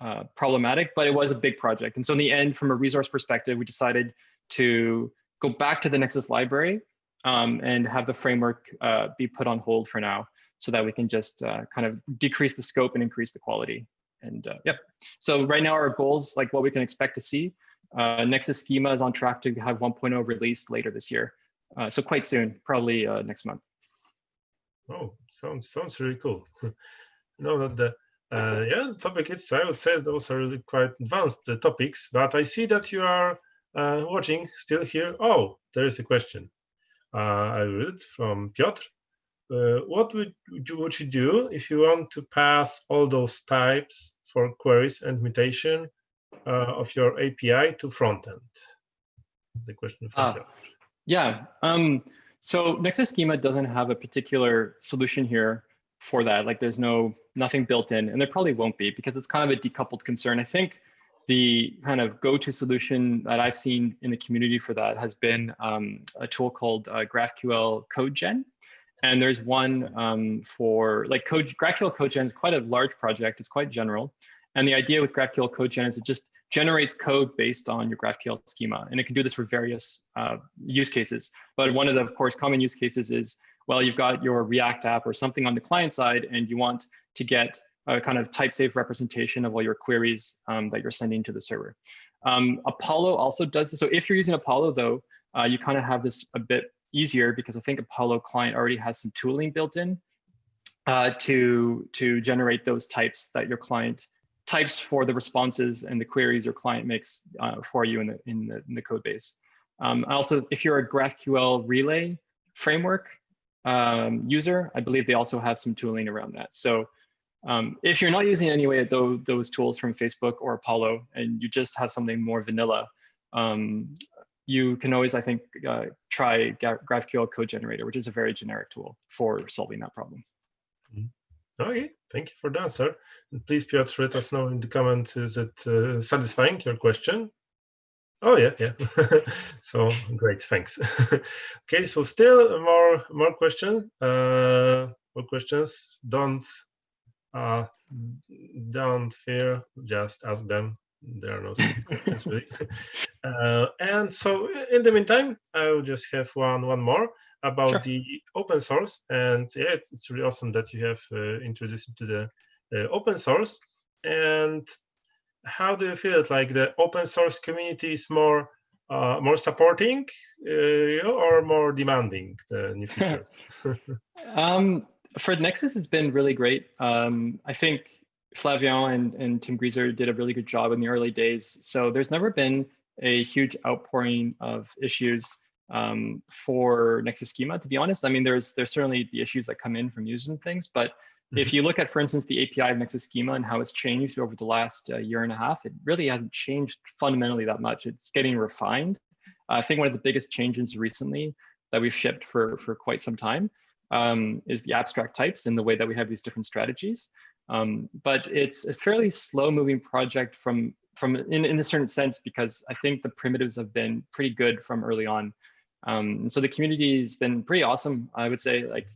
uh, problematic, but it was a big project. And so in the end, from a resource perspective, we decided to go back to the Nexus library um, and have the framework uh, be put on hold for now so that we can just uh, kind of decrease the scope and increase the quality. And uh, yep, so right now our goals, like what we can expect to see, uh, Nexus schema is on track to have 1.0 released later this year. Uh, so quite soon, probably next month. Oh, sounds sounds really cool. you know that the uh, yeah the topic is I would say those are really quite advanced uh, topics, but I see that you are uh, watching still here. Oh, there is a question. Uh, I read it from Piotr. Uh, what would you, would you do if you want to pass all those types for queries and mutation uh, of your API to frontend? That's the question from Ah. Piotr. Yeah. Um, so Nexus Schema doesn't have a particular solution here for that. Like there's no nothing built in, and there probably won't be because it's kind of a decoupled concern. I think the kind of go-to solution that I've seen in the community for that has been um, a tool called uh, GraphQL CodeGen. And there's one um, for like code, GraphQL CodeGen is quite a large project. It's quite general. And the idea with GraphQL CodeGen is it just generates code based on your GraphQL schema. And it can do this for various uh, use cases. But one of the, of course, common use cases is, well, you've got your React app or something on the client side, and you want to get a kind of type safe representation of all your queries um, that you're sending to the server. Um, Apollo also does this. So if you're using Apollo, though, uh, you kind of have this a bit easier because I think Apollo client already has some tooling built in uh, to, to generate those types that your client types for the responses and the queries your client makes uh, for you in the, in the, in the code base. Um, also, if you're a GraphQL relay framework um, user, I believe they also have some tooling around that. So um, if you're not using any way those, those tools from Facebook or Apollo, and you just have something more vanilla, um, you can always, I think, uh, try GraphQL Code Generator, which is a very generic tool for solving that problem. Okay, thank you for the answer. Please, Piotr, let us know in the comments, is it uh, satisfying your question? Oh, yeah, yeah. so great, thanks. okay, so still more more questions. Uh, more questions. Don't uh, don't fear, just ask them. There are no questions really. Uh, and so in the meantime, I will just have one one more about Sure. the open source. And yeah, it's, it's really awesome that you have uh, introduced it to the uh, open source. And how do you feel it? Like the open source community is more uh, more supporting uh, or more demanding the new features? Um, for Nexus, it's been really great. Um, I think Flavian and, and Tim Griesser did a really good job in the early days. So there's never been a huge outpouring of issues um, for Nexus Schema. To be honest, I mean, there's there's certainly the issues that come in from users and things, but if you look at, for instance, the API of Nexus Schema and how it's changed over the last uh, year and a half, it really hasn't changed fundamentally that much. It's getting refined. I think one of the biggest changes recently that we've shipped for for quite some time um, is the abstract types and the way that we have these different strategies. Um, but it's a fairly slow moving project from from in, in a certain sense because I think the primitives have been pretty good from early on. Um, and so the community has been pretty awesome. I would say like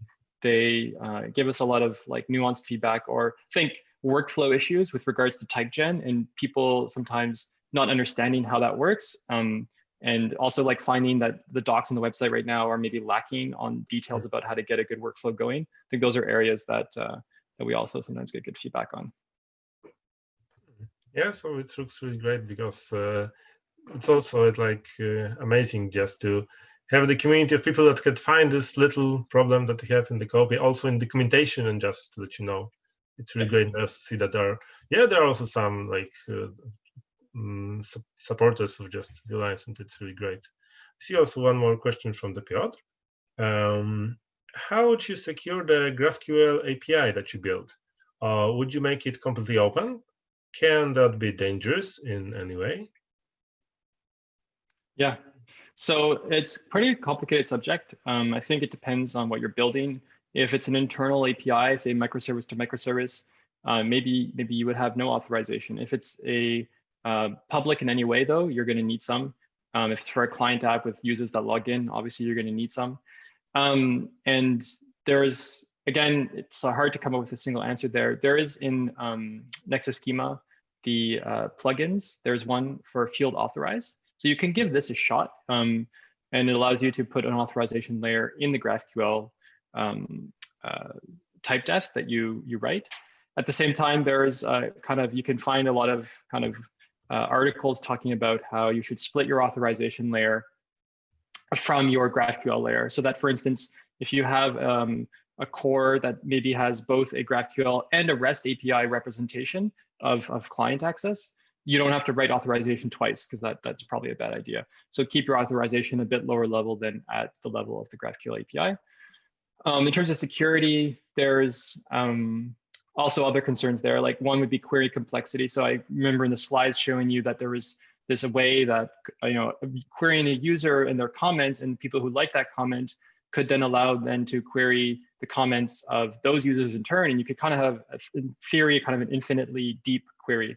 they uh, give us a lot of like nuanced feedback or think workflow issues with regards to type gen and people sometimes not understanding how that works. Um, and also like finding that the docs on the website right now are maybe lacking on details about how to get a good workflow going. I think those are areas that uh, that we also sometimes get good feedback on. Yeah, so it looks really great because uh, it's also like uh, amazing just to have the community of people that could find this little problem that they have in the copy, also in documentation, and just to let you know, it's really great to see that there are yeah there are also some like uh, mm, su- supporters of just Viewlines, and it's really great. I see also one more question from the Piotr. Um, how would you secure the GraphQL API that you built? Uh, would you make it completely open? Can that be dangerous in any way? Yeah, so it's pretty complicated subject. Um, I think it depends on what you're building. If it's an internal API, say microservice to microservice, uh, maybe maybe you would have no authorization. If it's a uh, public in any way, though, you're going to need some. Um, if it's for a client app with users that log in, obviously you're going to need some. Um, and there's again, it's hard to come up with a single answer there. There is in um, Nexus Schema the uh, plugins. There's one for field authorize. So you can give this a shot, um, and it allows you to put an authorization layer in the GraphQL um, uh, type defs that you you write. At the same time, there's uh, kind of you can find a lot of kind of uh, articles talking about how you should split your authorization layer from your GraphQL layer. So that, for instance, if you have um, a core that maybe has both a GraphQL and a REST API representation of, of client access, you don't have to write authorization twice because that, that's probably a bad idea. So keep your authorization a bit lower level than at the level of the GraphQL API. Um, in terms of security, there's um, also other concerns there. Like one would be query complexity. So I remember in the slides showing you that there was this way that you know querying a user and their comments and people who like that comment could then allow then to query the comments of those users in turn. And you could kind of have, in theory, kind of an infinitely deep query.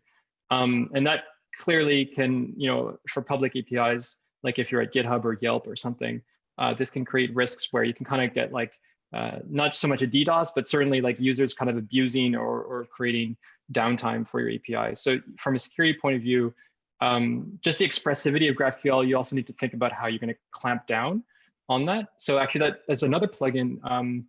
Um, and that clearly can, you know, for public APIs, like if you're at GitHub or Yelp or something, uh, this can create risks where you can kind of get like, uh, not so much a DDoS, but certainly like users kind of abusing or, or creating downtime for your API. So from a security point of view, um, just the expressivity of GraphQL, you also need to think about how you're going to clamp down on that. So actually that there's another plugin um,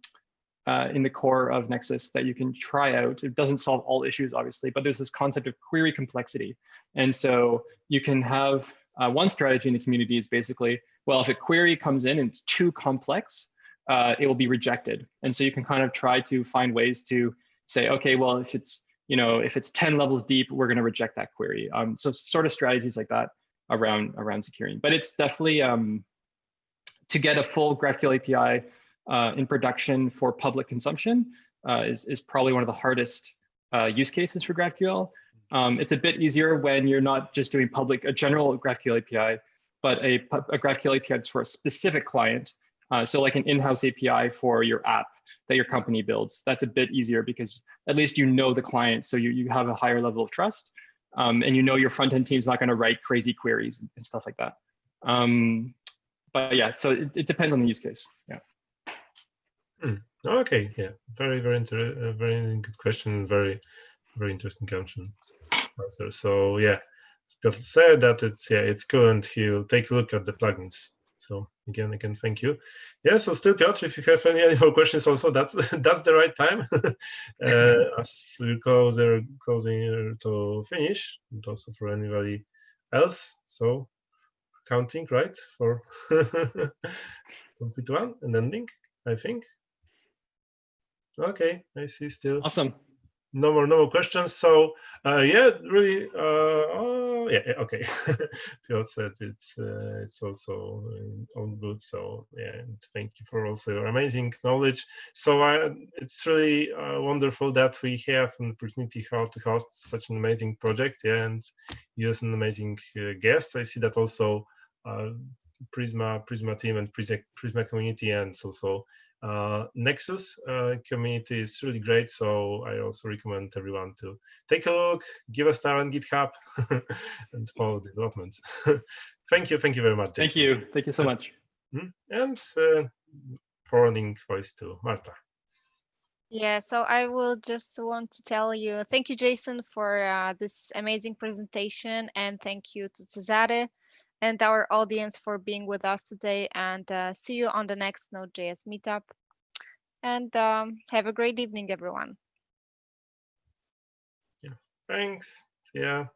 uh, in the core of Nexus that you can try out. It doesn't solve all issues, obviously, but there's this concept of query complexity. And so you can have uh, one strategy in the community is basically, well, if a query comes in and it's too complex, uh, it will be rejected. And so you can kind of try to find ways to say, okay, well, if it's, you know, if it's 10 levels deep, we're going to reject that query. Um, so sort of strategies like that around around securing. But it's definitely um, to get a full GraphQL API uh, in production for public consumption uh, is, is probably one of the hardest uh, use cases for GraphQL. Um, it's a bit easier when you're not just doing public, a general GraphQL API, but a, a GraphQL API that's for a specific client. Uh, so like an in-house API for your app that your company builds. That's a bit easier because at least you know the client, so you, you have a higher level of trust. Um, and you know your front-end team's not going to write crazy queries and stuff like that. Um, but yeah, so it, it depends on the use case. Yeah. Hmm. Okay. Yeah. Very, very, inter- uh, very good question. Very, very interesting question answer. So yeah, Piotr said that it's yeah it's cool, and he'll take a look at the plugins. So again, again, thank you. Yeah. So still, Piotr, if you have any, more questions, also that's that's the right time. uh, as we close closing to finish, and also for anybody else. So counting, right? For to one and ending, I think. Okay, I see still. Awesome. No more, no more questions. So uh, yeah, really, uh, oh, yeah, okay. Piotr said it's uh, it's also all good. So yeah, thank you for also your amazing knowledge. So I, it's really uh, wonderful that we have an opportunity how to host such an amazing project. Yeah, and use an amazing uh, guest. I see that also uh, Prisma Prisma team and Prisma, Prisma community and also uh, Nexus uh, community is really great. So I also recommend everyone to take a look, give a star on GitHub, and follow development. thank you, thank you very much. Jason. Thank you, thank you so much. Hmm? And uh, forwarding voice to Marta. Yeah, so I will just want to tell you, thank you, Jason, for uh, this amazing presentation, and thank you to Cesare and our audience for being with us today and uh, see you on the next Node.js meetup. And um, have a great evening, everyone. Yeah, thanks. Yeah.